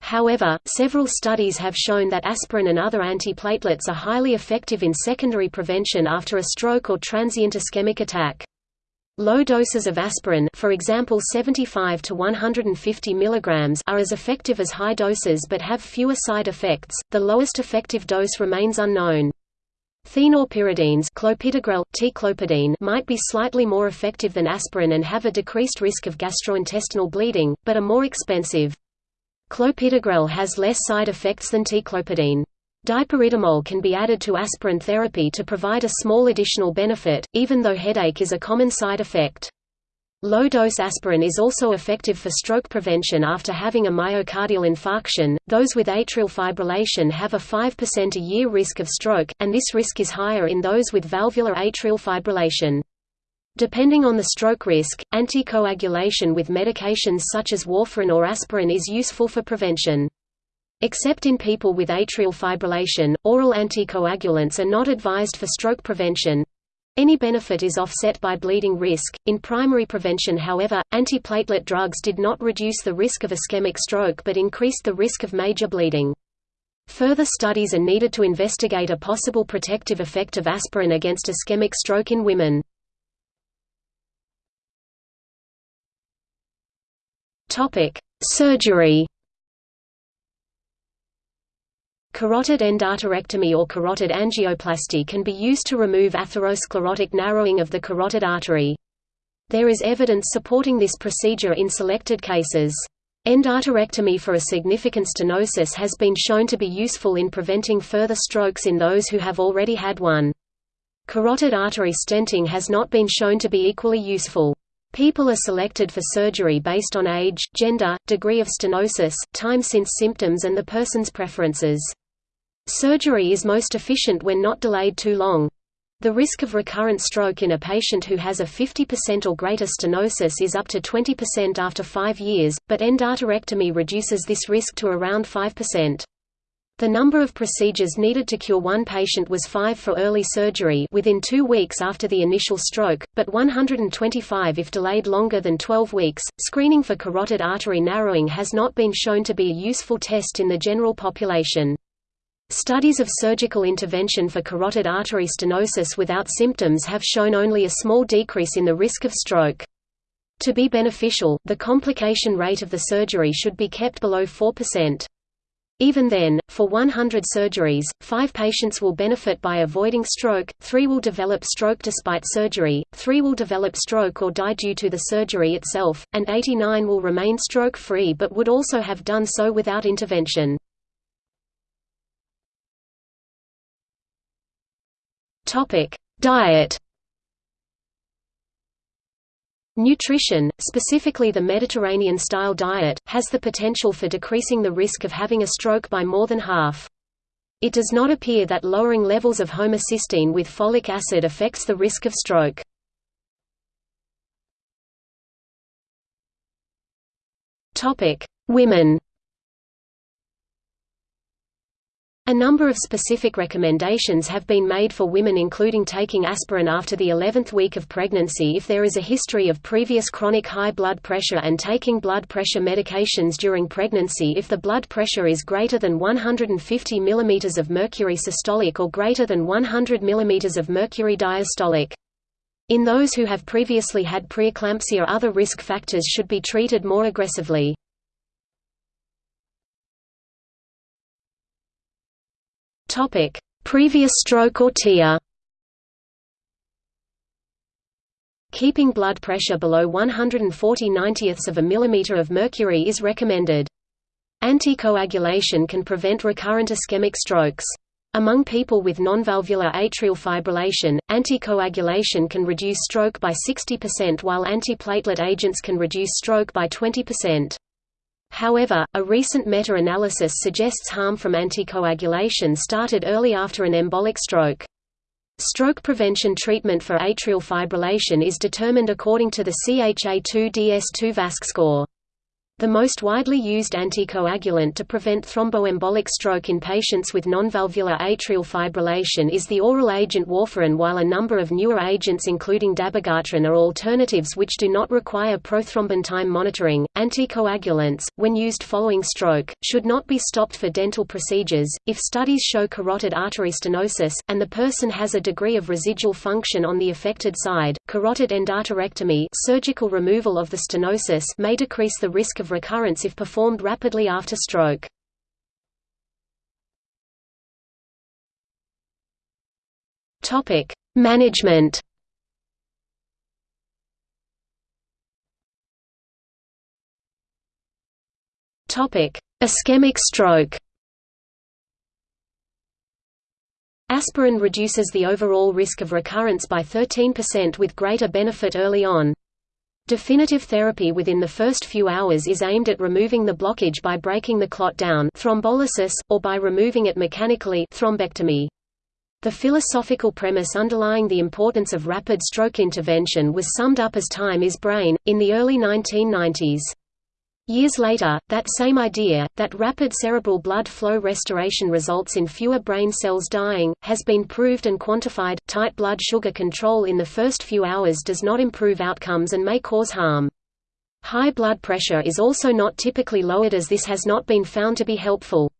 However, several studies have shown that aspirin and other antiplatelets are highly effective in secondary prevention after a stroke or transient ischemic attack. Low doses of aspirin for example 75 to 150 mg are as effective as high doses but have fewer side effects, the lowest effective dose remains unknown. Thienopyridines clopidogrel, might be slightly more effective than aspirin and have a decreased risk of gastrointestinal bleeding, but are more expensive. Clopidogrel has less side effects than ticlopidine. Can be added to aspirin therapy to provide a small additional benefit, even though headache is a common side effect. Low-dose aspirin is also effective for stroke prevention after having a myocardial infarction. Those with atrial fibrillation have a 5% a year risk of stroke, and this risk is higher in those with valvular atrial fibrillation. Depending on the stroke risk, anticoagulation with medications such as warfarin or aspirin is useful for prevention. Except in people with atrial fibrillation, oral anticoagulants are not advised for stroke prevention. Any benefit is offset by bleeding risk. In primary prevention, however, antiplatelet drugs did not reduce the risk of ischemic stroke but increased the risk of major bleeding. Further studies are needed to investigate a possible protective effect of aspirin against ischemic stroke in women. Topic: Surgery Carotid endarterectomy or carotid angioplasty can be used to remove atherosclerotic narrowing of the carotid artery. There is evidence supporting this procedure in selected cases. Endarterectomy for a significant stenosis has been shown to be useful in preventing further strokes in those who have already had one. Carotid artery stenting has not been shown to be equally useful. People are selected for surgery based on age, gender, degree of stenosis, time since symptoms and the person's preferences. Surgery is most efficient when not delayed too long. The risk of recurrent stroke in a patient who has a 50% or greater stenosis is up to 20% after 5 years, but endarterectomy reduces this risk to around 5%. The number of procedures needed to cure one patient was 5 for early surgery within 2 weeks after the initial stroke, but 125 if delayed longer than 12 weeks. Screening for carotid artery narrowing has not been shown to be a useful test in the general population. Studies of surgical intervention for carotid artery stenosis without symptoms have shown only a small decrease in the risk of stroke. To be beneficial, the complication rate of the surgery should be kept below 4%. Even then, for 100 surgeries, 5 patients will benefit by avoiding stroke, 3 will develop stroke despite surgery, 3 will develop stroke or die due to the surgery itself, and 89 will remain stroke-free but would also have done so without intervention. Topic: Diet. Nutrition, specifically the Mediterranean-style diet, has the potential for decreasing the risk of having a stroke by more than half. It does not appear that lowering levels of homocysteine with folic acid affects the risk of stroke. Women A number of specific recommendations have been made for women including taking aspirin after the 11th week of pregnancy if there is a history of previous chronic high blood pressure and taking blood pressure medications during pregnancy if the blood pressure is greater than 150 mm of mercury systolic or greater than 100 mm of mercury diastolic. In those who have previously had preeclampsia other risk factors should be treated more aggressively. Topic: Previous stroke or TIA. Keeping blood pressure below 140 90ths of a millimeter of mercury is recommended. Anticoagulation can prevent recurrent ischemic strokes. Among people with nonvalvular atrial fibrillation, anticoagulation can reduce stroke by 60% while antiplatelet agents can reduce stroke by 20%. However, a recent meta-analysis suggests harm from anticoagulation started early after an embolic stroke. Stroke prevention treatment for atrial fibrillation is determined according to the CHA2DS2 VASC score. The most widely used anticoagulant to prevent thromboembolic stroke in patients with nonvalvular atrial fibrillation is the oral agent warfarin while a number of newer agents including dabigatran are alternatives which do not require prothrombin time monitoring. Anticoagulants, when used following stroke, should not be stopped for dental procedures. If studies show carotid artery stenosis, and the person has a degree of residual function on the affected side, carotid endarterectomy surgical removal of the stenosis may decrease the risk of recurrence if performed rapidly after stroke. Topic: Management. Topic: Ischemic stroke. Aspirin reduces the overall risk of recurrence by 13% with greater benefit early on. Definitive therapy within the first few hours is aimed at removing the blockage by breaking the clot down thrombolysis, or by removing it mechanically thrombectomy. The philosophical premise underlying the importance of rapid stroke intervention was summed up as time is brain, in the early 1990s. Years later, that same idea, that rapid cerebral blood flow restoration results in fewer brain cells dying, has been proved and quantified. Tight blood sugar control in the first few hours does not improve outcomes and may cause harm. High blood pressure is also not typically lowered as this has not been found to be helpful.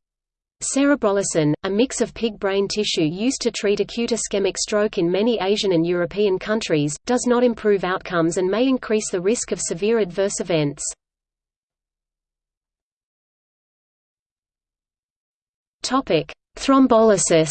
Cerebrolysin, a mix of pig brain tissue used to treat acute ischemic stroke in many Asian and European countries, does not improve outcomes and may increase the risk of severe adverse events. Topic: Thrombolysis.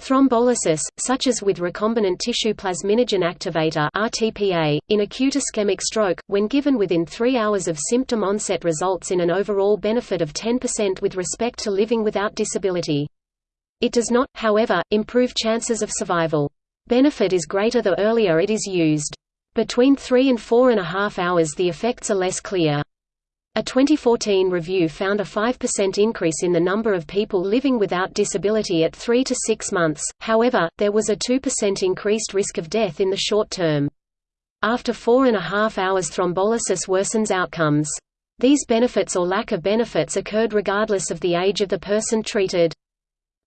Thrombolysis, such as with recombinant tissue plasminogen activator (RTPA), in acute ischemic stroke, when given within 3 hours of symptom onset results in an overall benefit of 10% with respect to living without disability. It does not, however, improve chances of survival. Benefit is greater the earlier it is used. Between 3 and 4 and a half hours the effects are less clear. A 2014 review found a 5% increase in the number of people living without disability at 3 to 6 months, however, there was a 2% increased risk of death in the short term. After four and a half hours thrombolysis worsens outcomes. These benefits or lack of benefits occurred regardless of the age of the person treated.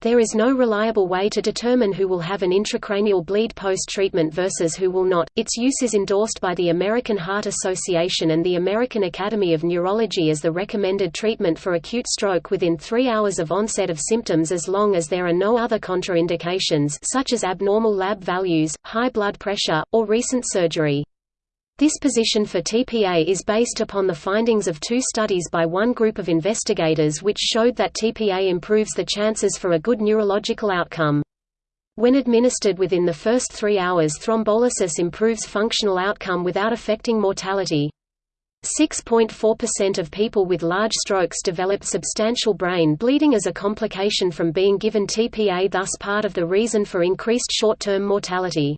There is no reliable way to determine who will have an intracranial bleed post-treatment versus who will not. Its use is endorsed by the American Heart Association and the American Academy of Neurology as the recommended treatment for acute stroke within 3 hours of onset of symptoms as long as there are no other contraindications such as abnormal lab values, high blood pressure, or recent surgery. This position for TPA is based upon the findings of two studies by one group of investigators which showed that TPA improves the chances for a good neurological outcome. When administered within the first three hours thrombolysis improves functional outcome without affecting mortality. 6.4% of people with large strokes develop substantial brain bleeding as a complication from being given TPA thus part of the reason for increased short-term mortality.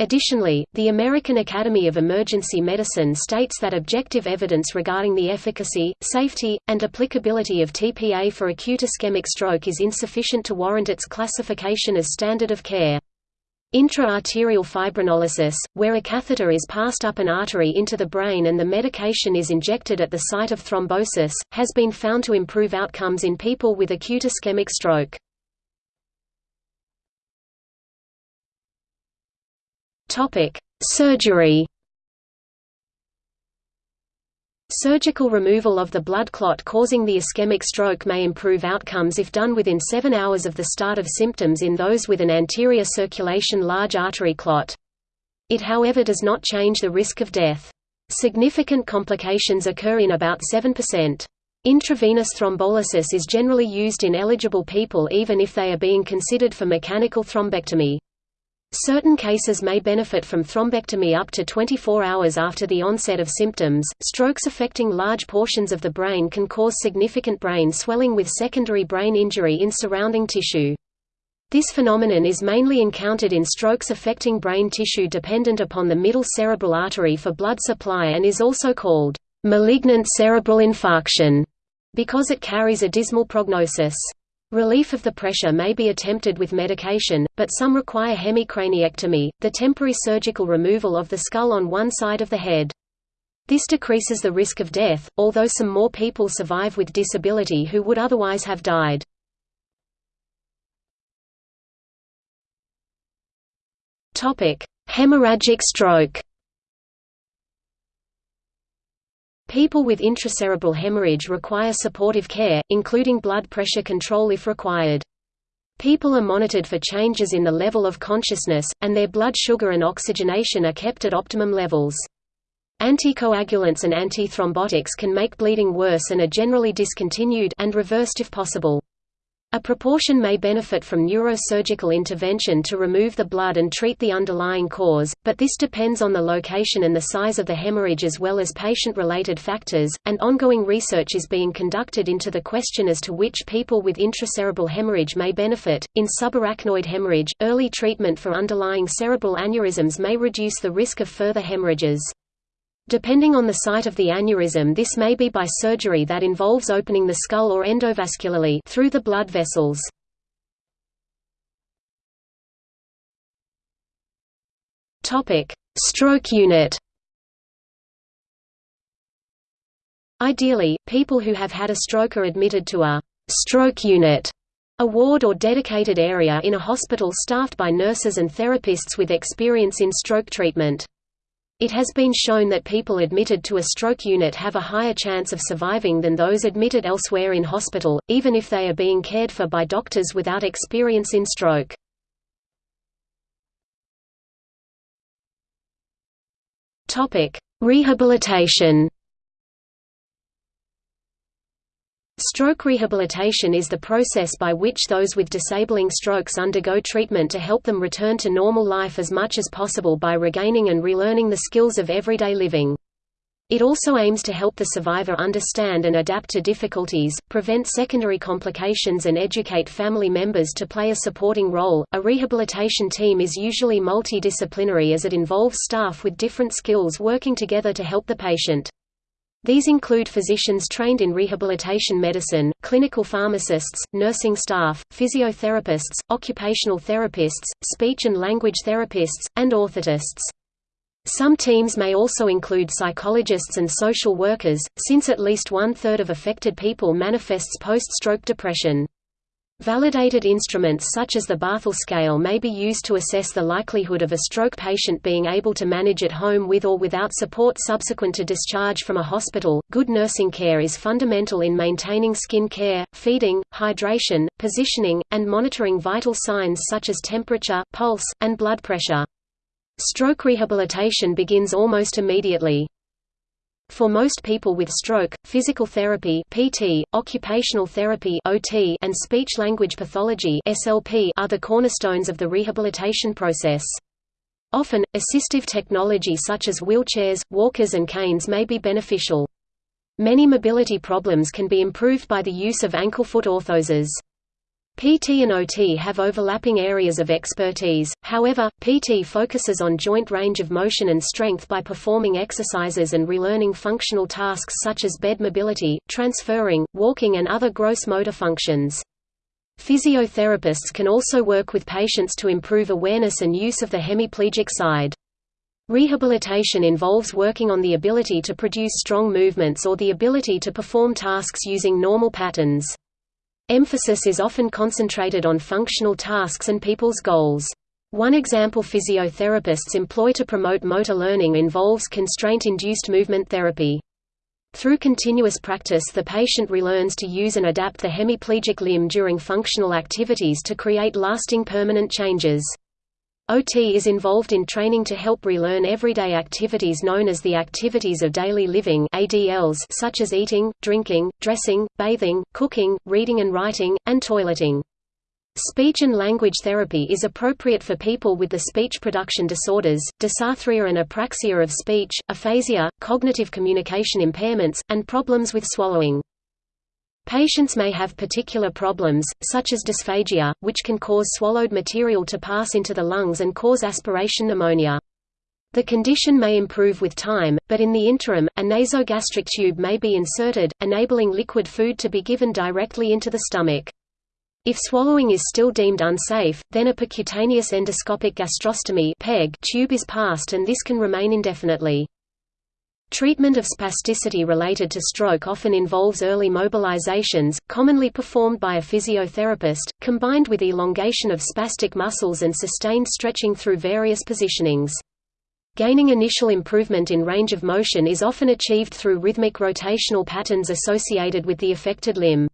Additionally, the American Academy of Emergency Medicine states that objective evidence regarding the efficacy, safety, and applicability of TPA for acute ischemic stroke is insufficient to warrant its classification as standard of care. Intra-arterial fibrinolysis, where a catheter is passed up an artery into the brain and the medication is injected at the site of thrombosis, has been found to improve outcomes in people with acute ischemic stroke. Topic: Surgery. Surgical removal of the blood clot causing the ischemic stroke may improve outcomes if done within 7 hours of the start of symptoms in those with an anterior circulation large artery clot. It however does not change the risk of death. Significant complications occur in about 7%. Intravenous thrombolysis is generally used in eligible people even if they are being considered for mechanical thrombectomy. Certain cases may benefit from thrombectomy up to 24 hours after the onset of symptoms. Strokes affecting large portions of the brain can cause significant brain swelling with secondary brain injury in surrounding tissue. This phenomenon is mainly encountered in strokes affecting brain tissue dependent upon the middle cerebral artery for blood supply and is also called malignant cerebral infarction because it carries a dismal prognosis. Relief of the pressure may be attempted with medication, but some require hemicraniectomy, the temporary surgical removal of the skull on one side of the head. This decreases the risk of death, although some more people survive with disability who would otherwise have died. Hemorrhagic stroke People with intracerebral hemorrhage require supportive care, including blood pressure control if required. People are monitored for changes in the level of consciousness, and their blood sugar and oxygenation are kept at optimum levels. Anticoagulants and antithrombotics can make bleeding worse and are generally discontinued and reversed if possible. A proportion may benefit from neurosurgical intervention to remove the blood and treat the underlying cause, but this depends on the location and the size of the hemorrhage as well as patient-related factors, and ongoing research is being conducted into the question as to which people with intracerebral hemorrhage may benefit. In subarachnoid hemorrhage, early treatment for underlying cerebral aneurysms may reduce the risk of further hemorrhages. Depending on the site of the aneurysm this may be by surgery that involves opening the skull or endovascularly through the blood vessels. Stroke unit Ideally, people who have had a stroke are admitted to a «stroke unit» a ward or dedicated area in a hospital staffed by nurses and therapists with experience in stroke treatment. It has been shown that people admitted to a stroke unit have a higher chance of surviving than those admitted elsewhere in hospital, even if they are being cared for by doctors without experience in stroke. Rehabilitation Stroke rehabilitation is the process by which those with disabling strokes undergo treatment to help them return to normal life as much as possible by regaining and relearning the skills of everyday living. It also aims to help the survivor understand and adapt to difficulties, prevent secondary complications, and educate family members to play a supporting role. A rehabilitation team is usually multidisciplinary as it involves staff with different skills working together to help the patient. These include physicians trained in rehabilitation medicine, clinical pharmacists, nursing staff, physiotherapists, occupational therapists, speech and language therapists, and orthotists. Some teams may also include psychologists and social workers, since at least one-third of affected people manifests post-stroke depression. Validated instruments such as the Barthel scale may be used to assess the likelihood of a stroke patient being able to manage at home with or without support subsequent to discharge from a hospital. Good nursing care is fundamental in maintaining skin care, feeding, hydration, positioning, and monitoring vital signs such as temperature, pulse, and blood pressure. Stroke rehabilitation begins almost immediately. For most people with stroke, physical therapy (PT), occupational therapy (OT), and speech-language pathology (SLP) are the cornerstones of the rehabilitation process. Often, assistive technology such as wheelchairs, walkers and canes may be beneficial. Many mobility problems can be improved by the use of ankle-foot orthoses. PT and OT have overlapping areas of expertise, however, PT focuses on joint range of motion and strength by performing exercises and relearning functional tasks such as bed mobility, transferring, walking and other gross motor functions. Physiotherapists can also work with patients to improve awareness and use of the hemiplegic side. Rehabilitation involves working on the ability to produce strong movements or the ability to perform tasks using normal patterns. Emphasis is often concentrated on functional tasks and people's goals. One example physiotherapists employ to promote motor learning involves constraint-induced movement therapy. Through continuous practice the patient relearns to use and adapt the hemiplegic limb during functional activities to create lasting permanent changes. OT is involved in training to help relearn everyday activities known as the activities of daily living ADLs such as eating, drinking, dressing, bathing, cooking, reading and writing, and toileting. Speech and language therapy is appropriate for people with the speech production disorders, dysarthria and apraxia of speech, aphasia, cognitive communication impairments, and problems with swallowing. Patients may have particular problems, such as dysphagia, which can cause swallowed material to pass into the lungs and cause aspiration pneumonia. The condition may improve with time, but in the interim, a nasogastric tube may be inserted, enabling liquid food to be given directly into the stomach. If swallowing is still deemed unsafe, then a percutaneous endoscopic gastrostomy tube is passed and this can remain indefinitely. Treatment of spasticity related to stroke often involves early mobilizations, commonly performed by a physiotherapist, combined with elongation of spastic muscles and sustained stretching through various positionings. Gaining initial improvement in range of motion is often achieved through rhythmic rotational patterns associated with the affected limb.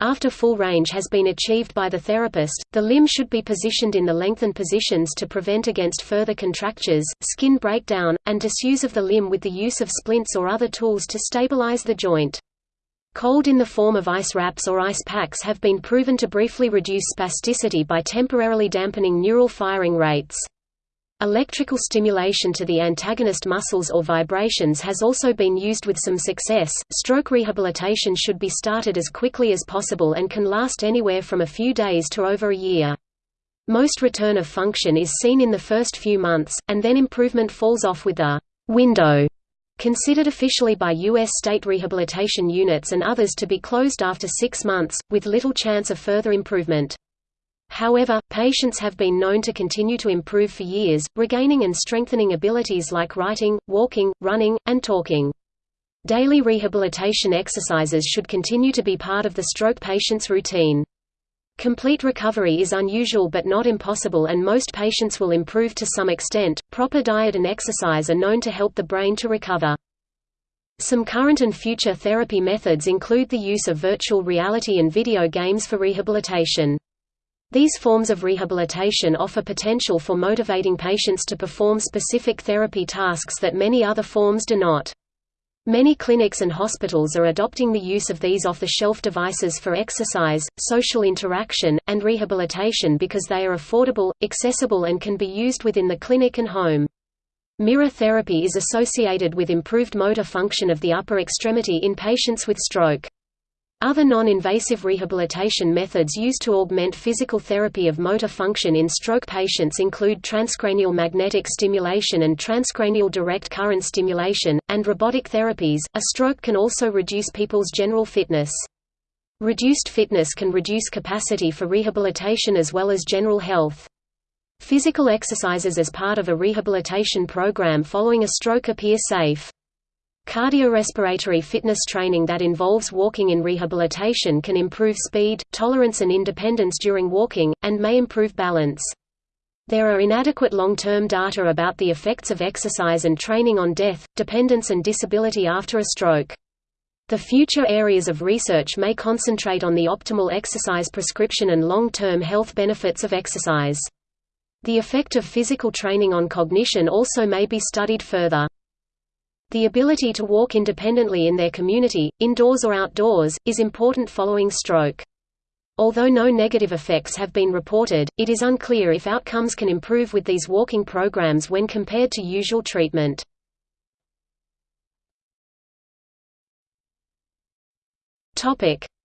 After full range has been achieved by the therapist, the limb should be positioned in the lengthened positions to prevent against further contractures, skin breakdown, and disuse of the limb with the use of splints or other tools to stabilize the joint. Cold in the form of ice wraps or ice packs have been proven to briefly reduce spasticity by temporarily dampening neural firing rates. Electrical stimulation to the antagonist muscles or vibrations has also been used with some success. Stroke rehabilitation should be started as quickly as possible and can last anywhere from a few days to over a year. Most return of function is seen in the first few months, and then improvement falls off with a window considered officially by U.S. state rehabilitation units and others to be closed after six months, with little chance of further improvement. However, patients have been known to continue to improve for years, regaining and strengthening abilities like writing, walking, running, and talking. Daily rehabilitation exercises should continue to be part of the stroke patient's routine. Complete recovery is unusual but not impossible and most patients will improve to some extent. Proper diet and exercise are known to help the brain to recover. Some current and future therapy methods include the use of virtual reality and video games for rehabilitation. These forms of rehabilitation offer potential for motivating patients to perform specific therapy tasks that many other forms do not. Many clinics and hospitals are adopting the use of these off-the-shelf devices for exercise, social interaction, and rehabilitation because they are affordable, accessible and can be used within the clinic and home. Mirror therapy is associated with improved motor function of the upper extremity in patients with stroke. Other non-invasive rehabilitation methods used to augment physical therapy of motor function in stroke patients include transcranial magnetic stimulation and transcranial direct current stimulation, and robotic therapies. A stroke can also reduce people's general fitness. Reduced fitness can reduce capacity for rehabilitation as well as general health. Physical exercises as part of a rehabilitation program following a stroke appear safe. Cardiorespiratory fitness training that involves walking in rehabilitation can improve speed, tolerance and independence during walking, and may improve balance. There are inadequate long-term data about the effects of exercise and training on death, dependence and disability after a stroke. The future areas of research may concentrate on the optimal exercise prescription and long-term health benefits of exercise. The effect of physical training on cognition also may be studied further. The ability to walk independently in their community, indoors or outdoors, is important following stroke. Although no negative effects have been reported, it is unclear if outcomes can improve with these walking programs when compared to usual treatment.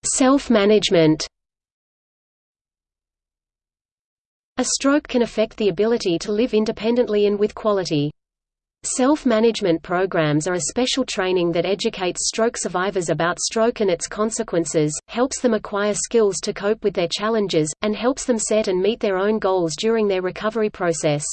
Self-management A stroke can affect the ability to live independently and with quality. Self-management programs are a special training that educates stroke survivors about stroke and its consequences, helps them acquire skills to cope with their challenges, and helps them set and meet their own goals during their recovery process.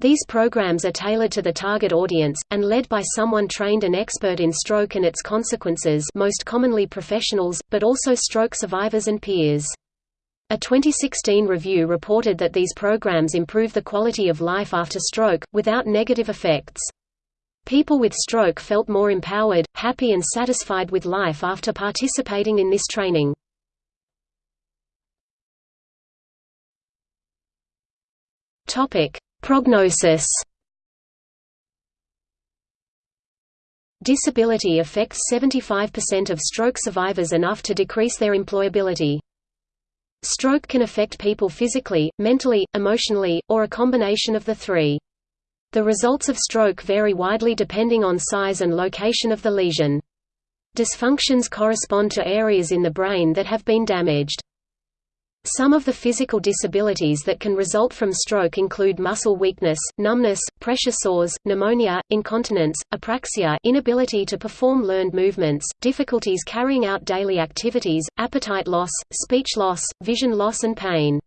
These programs are tailored to the target audience, and led by someone trained and expert in stroke and its consequences most commonly professionals, but also stroke survivors and peers. A 2016 review reported that these programs improve the quality of life after stroke, without negative effects. People with stroke felt more empowered, happy and satisfied with life after participating in this training. Prognosis Disability affects 75% of stroke survivors enough to decrease their employability. Stroke can affect people physically, mentally, emotionally, or a combination of the three. The results of stroke vary widely depending on size and location of the lesion. Dysfunctions correspond to areas in the brain that have been damaged. Some of the physical disabilities that can result from stroke include muscle weakness, numbness, pressure sores, pneumonia, incontinence, apraxia inability to perform learned movements, difficulties carrying out daily activities, appetite loss, speech loss, vision loss and pain.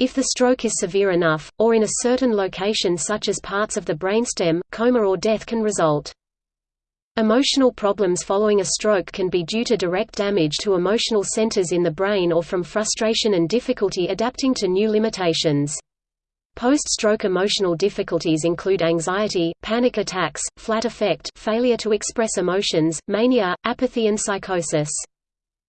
If the stroke is severe enough, or in a certain location such as parts of the brainstem, coma or death can result. Emotional problems following a stroke can be due to direct damage to emotional centers in the brain or from frustration and difficulty adapting to new limitations. Post-stroke emotional difficulties include anxiety, panic attacks, flat affect failure to express emotions, mania, apathy and psychosis.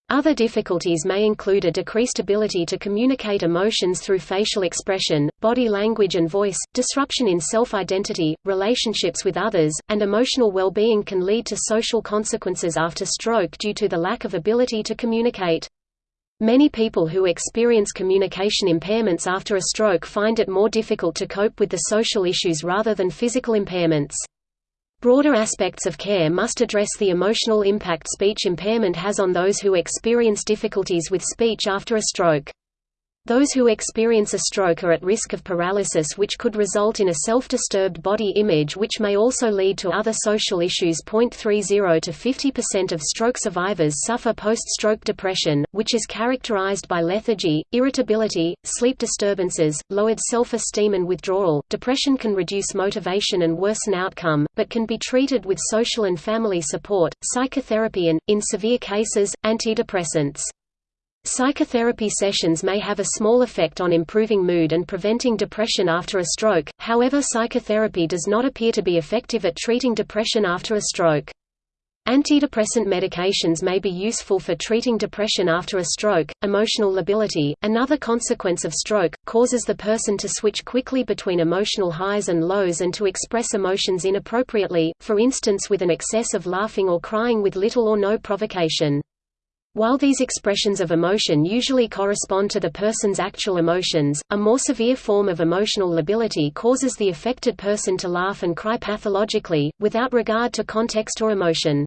Other difficulties may include a decreased ability to communicate emotions through facial expression, body language and voice, disruption in self-identity, relationships with others, and emotional well-being can lead to social consequences after stroke due to the lack of ability to communicate. Many people who experience communication impairments after a stroke find it more difficult to cope with the social issues rather than physical impairments. Broader aspects of care must address the emotional impact speech impairment has on those who experience difficulties with speech after a stroke. Those who experience a stroke are at risk of paralysis which could result in a self-disturbed body image which may also lead to other social issues. 30 to 50% of stroke survivors suffer post-stroke depression, which is characterized by lethargy, irritability, sleep disturbances, lowered self-esteem and withdrawal. Depression can reduce motivation and worsen outcome, but can be treated with social and family support, psychotherapy and, in severe cases, antidepressants. Psychotherapy sessions may have a small effect on improving mood and preventing depression after a stroke, however psychotherapy does not appear to be effective at treating depression after a stroke. Antidepressant medications may be useful for treating depression after a stroke. Emotional lability, another consequence of stroke, causes the person to switch quickly between emotional highs and lows and to express emotions inappropriately, for instance with an excess of laughing or crying with little or no provocation. While these expressions of emotion usually correspond to the person's actual emotions, a more severe form of emotional lability causes the affected person to laugh and cry pathologically, without regard to context or emotion.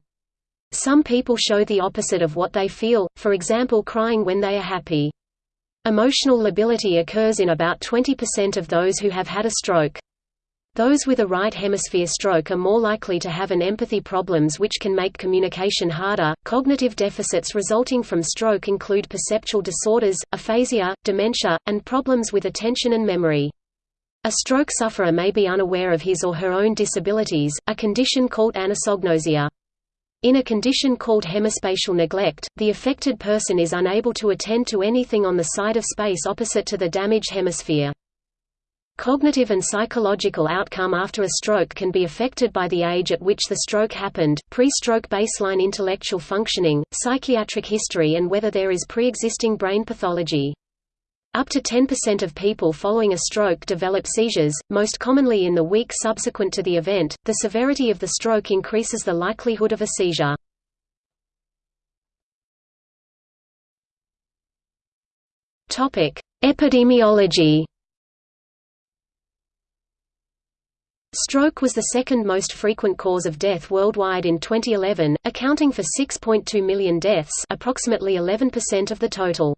Some people show the opposite of what they feel, for example crying when they are happy. Emotional lability occurs in about 20% of those who have had a stroke. Those with a right hemisphere stroke are more likely to have an empathy problems which can make communication harder. Cognitive deficits resulting from stroke include perceptual disorders, aphasia, dementia, and problems with attention and memory. A stroke sufferer may be unaware of his or her own disabilities, a condition called anosognosia. In a condition called hemispatial neglect, the affected person is unable to attend to anything on the side of space opposite to the damaged hemisphere. Cognitive and psychological outcome after a stroke can be affected by the age at which the stroke happened, pre-stroke baseline intellectual functioning, psychiatric history and whether there is pre-existing brain pathology. Up to 10% of people following a stroke develop seizures, most commonly in the week subsequent to the event. The severity of the stroke increases the likelihood of a seizure. Topic: Epidemiology. Stroke was the second most frequent cause of death worldwide in 2011, accounting for 6.2 million deaths, approximately 11% of the total.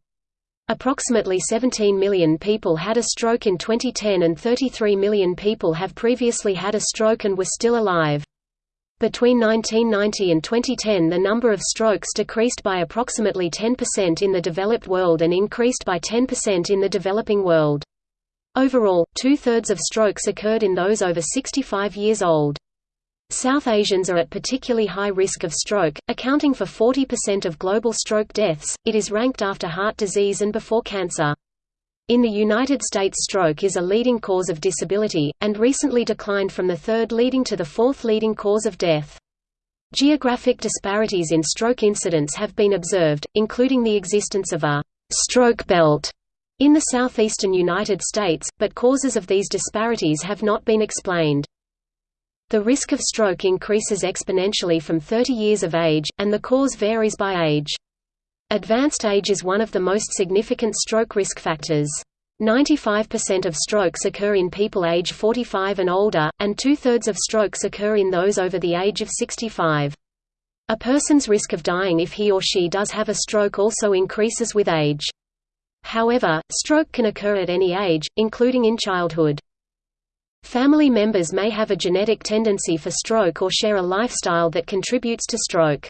Approximately 17 million people had a stroke in 2010 and 33 million people have previously had a stroke and were still alive. Between 1990 and 2010 the number of strokes decreased by approximately 10% in the developed world and increased by 10% in the developing world. Overall, two-thirds of strokes occurred in those over 65 years old. South Asians are at particularly high risk of stroke, accounting for 40% of global stroke deaths. It is ranked after heart disease and before cancer. In the United States stroke is a leading cause of disability, and recently declined from the third leading to the fourth leading cause of death. Geographic disparities in stroke incidence have been observed, including the existence of a «stroke belt» in the southeastern United States, but causes of these disparities have not been explained. The risk of stroke increases exponentially from 30 years of age, and the cause varies by age. Advanced age is one of the most significant stroke risk factors. 95% of strokes occur in people age 45 and older, and two-thirds of strokes occur in those over the age of 65. A person's risk of dying if he or she does have a stroke also increases with age. However, stroke can occur at any age, including in childhood. Family members may have a genetic tendency for stroke or share a lifestyle that contributes to stroke.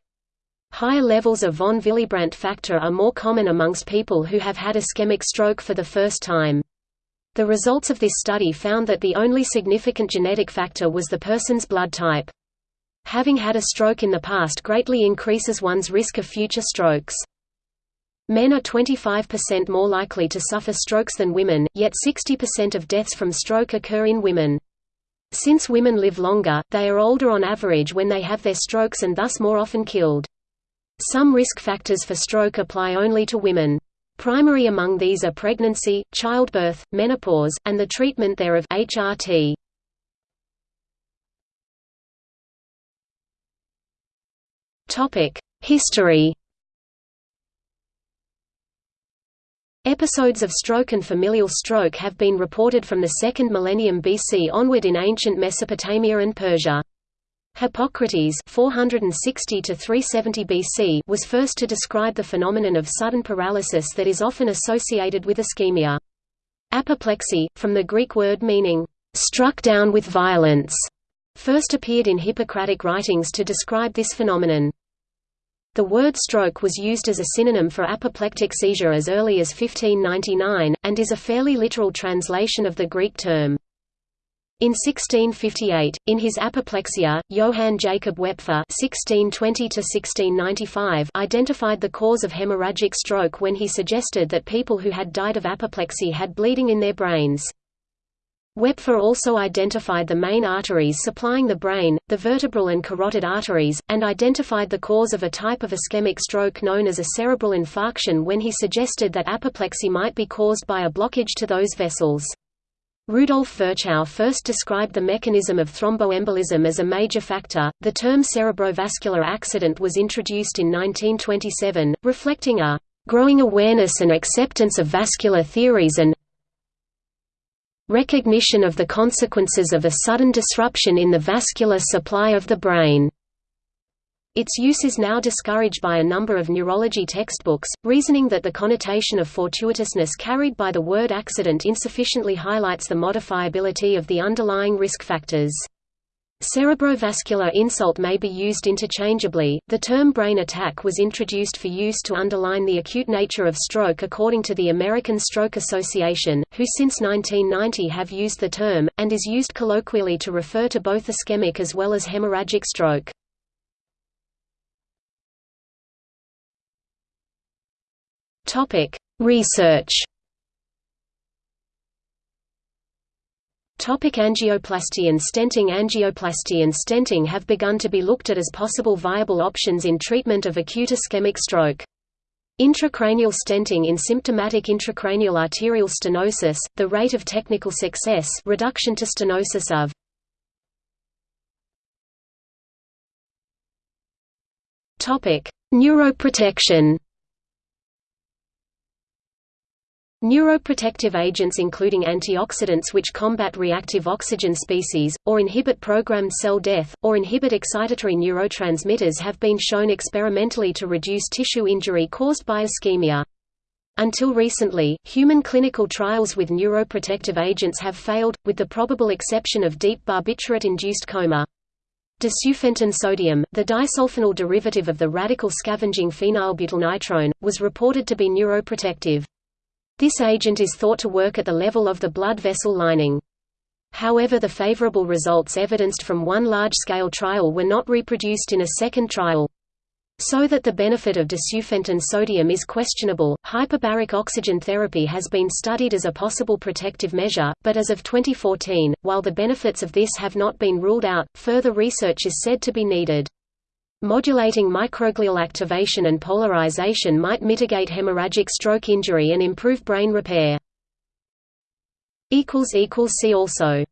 Higher levels of von Willebrand factor are more common amongst people who have had ischemic stroke for the first time. The results of this study found that the only significant genetic factor was the person's blood type. Having had a stroke in the past greatly increases one's risk of future strokes. Men are 25% more likely to suffer strokes than women, yet 60% of deaths from stroke occur in women. Since women live longer, they are older on average when they have their strokes and thus more often killed. Some risk factors for stroke apply only to women. Primary among these are pregnancy, childbirth, menopause, and the treatment thereof HRT. History Episodes of stroke and familial stroke have been reported from the 2nd millennium BC onward in ancient Mesopotamia and Persia. Hippocrates 460 to 370 BC was first to describe the phenomenon of sudden paralysis that is often associated with ischemia. Apoplexy, from the Greek word meaning, struck down with violence, first appeared in Hippocratic writings to describe this phenomenon. The word stroke was used as a synonym for apoplectic seizure as early as 1599, and is a fairly literal translation of the Greek term. In 1658, in his Apoplexia, Johann Jacob Wepfer (1620–1695) identified the cause of hemorrhagic stroke when he suggested that people who had died of apoplexy had bleeding in their brains. Wepfer also identified the main arteries supplying the brain, the vertebral and carotid arteries, and identified the cause of a type of ischemic stroke known as a cerebral infarction when he suggested that apoplexy might be caused by a blockage to those vessels. Rudolf Virchow first described the mechanism of thromboembolism as a major factor. The term cerebrovascular accident was introduced in 1927, reflecting a growing awareness and acceptance of vascular theories and recognition of the consequences of a sudden disruption in the vascular supply of the brain. Its use is now discouraged by a number of neurology textbooks, reasoning that the connotation of fortuitousness carried by the word accident insufficiently highlights the modifiability of the underlying risk factors. Cerebrovascular insult may be used interchangeably. The term brain attack was introduced for use to underline the acute nature of stroke according to the American Stroke Association, who since 1990 have used the term, and is used colloquially to refer to both ischemic as well as hemorrhagic stroke. Research Topic angioplasty and stenting Angioplasty and stenting have begun to be looked at as possible viable options in treatment of acute ischemic stroke. Intracranial stenting in symptomatic intracranial arterial stenosis, the rate of technical success reduction to stenosis of Neuroprotection Neuroprotective agents including antioxidants which combat reactive oxygen species, or inhibit programmed cell death, or inhibit excitatory neurotransmitters have been shown experimentally to reduce tissue injury caused by ischemia. Until recently, human clinical trials with neuroprotective agents have failed, with the probable exception of deep barbiturate-induced coma. Disufenton sodium, the disulfonyl derivative of the radical scavenging phenylbutylnitrone, was reported to be neuroprotective. This agent is thought to work at the level of the blood vessel lining. However the favorable results evidenced from one large-scale trial were not reproduced in a second trial. So that the benefit of disufenton sodium is questionable. Hyperbaric oxygen therapy has been studied as a possible protective measure, but as of 2014, while the benefits of this have not been ruled out, further research is said to be needed. Modulating microglial activation and polarization might mitigate hemorrhagic stroke injury and improve brain repair. See also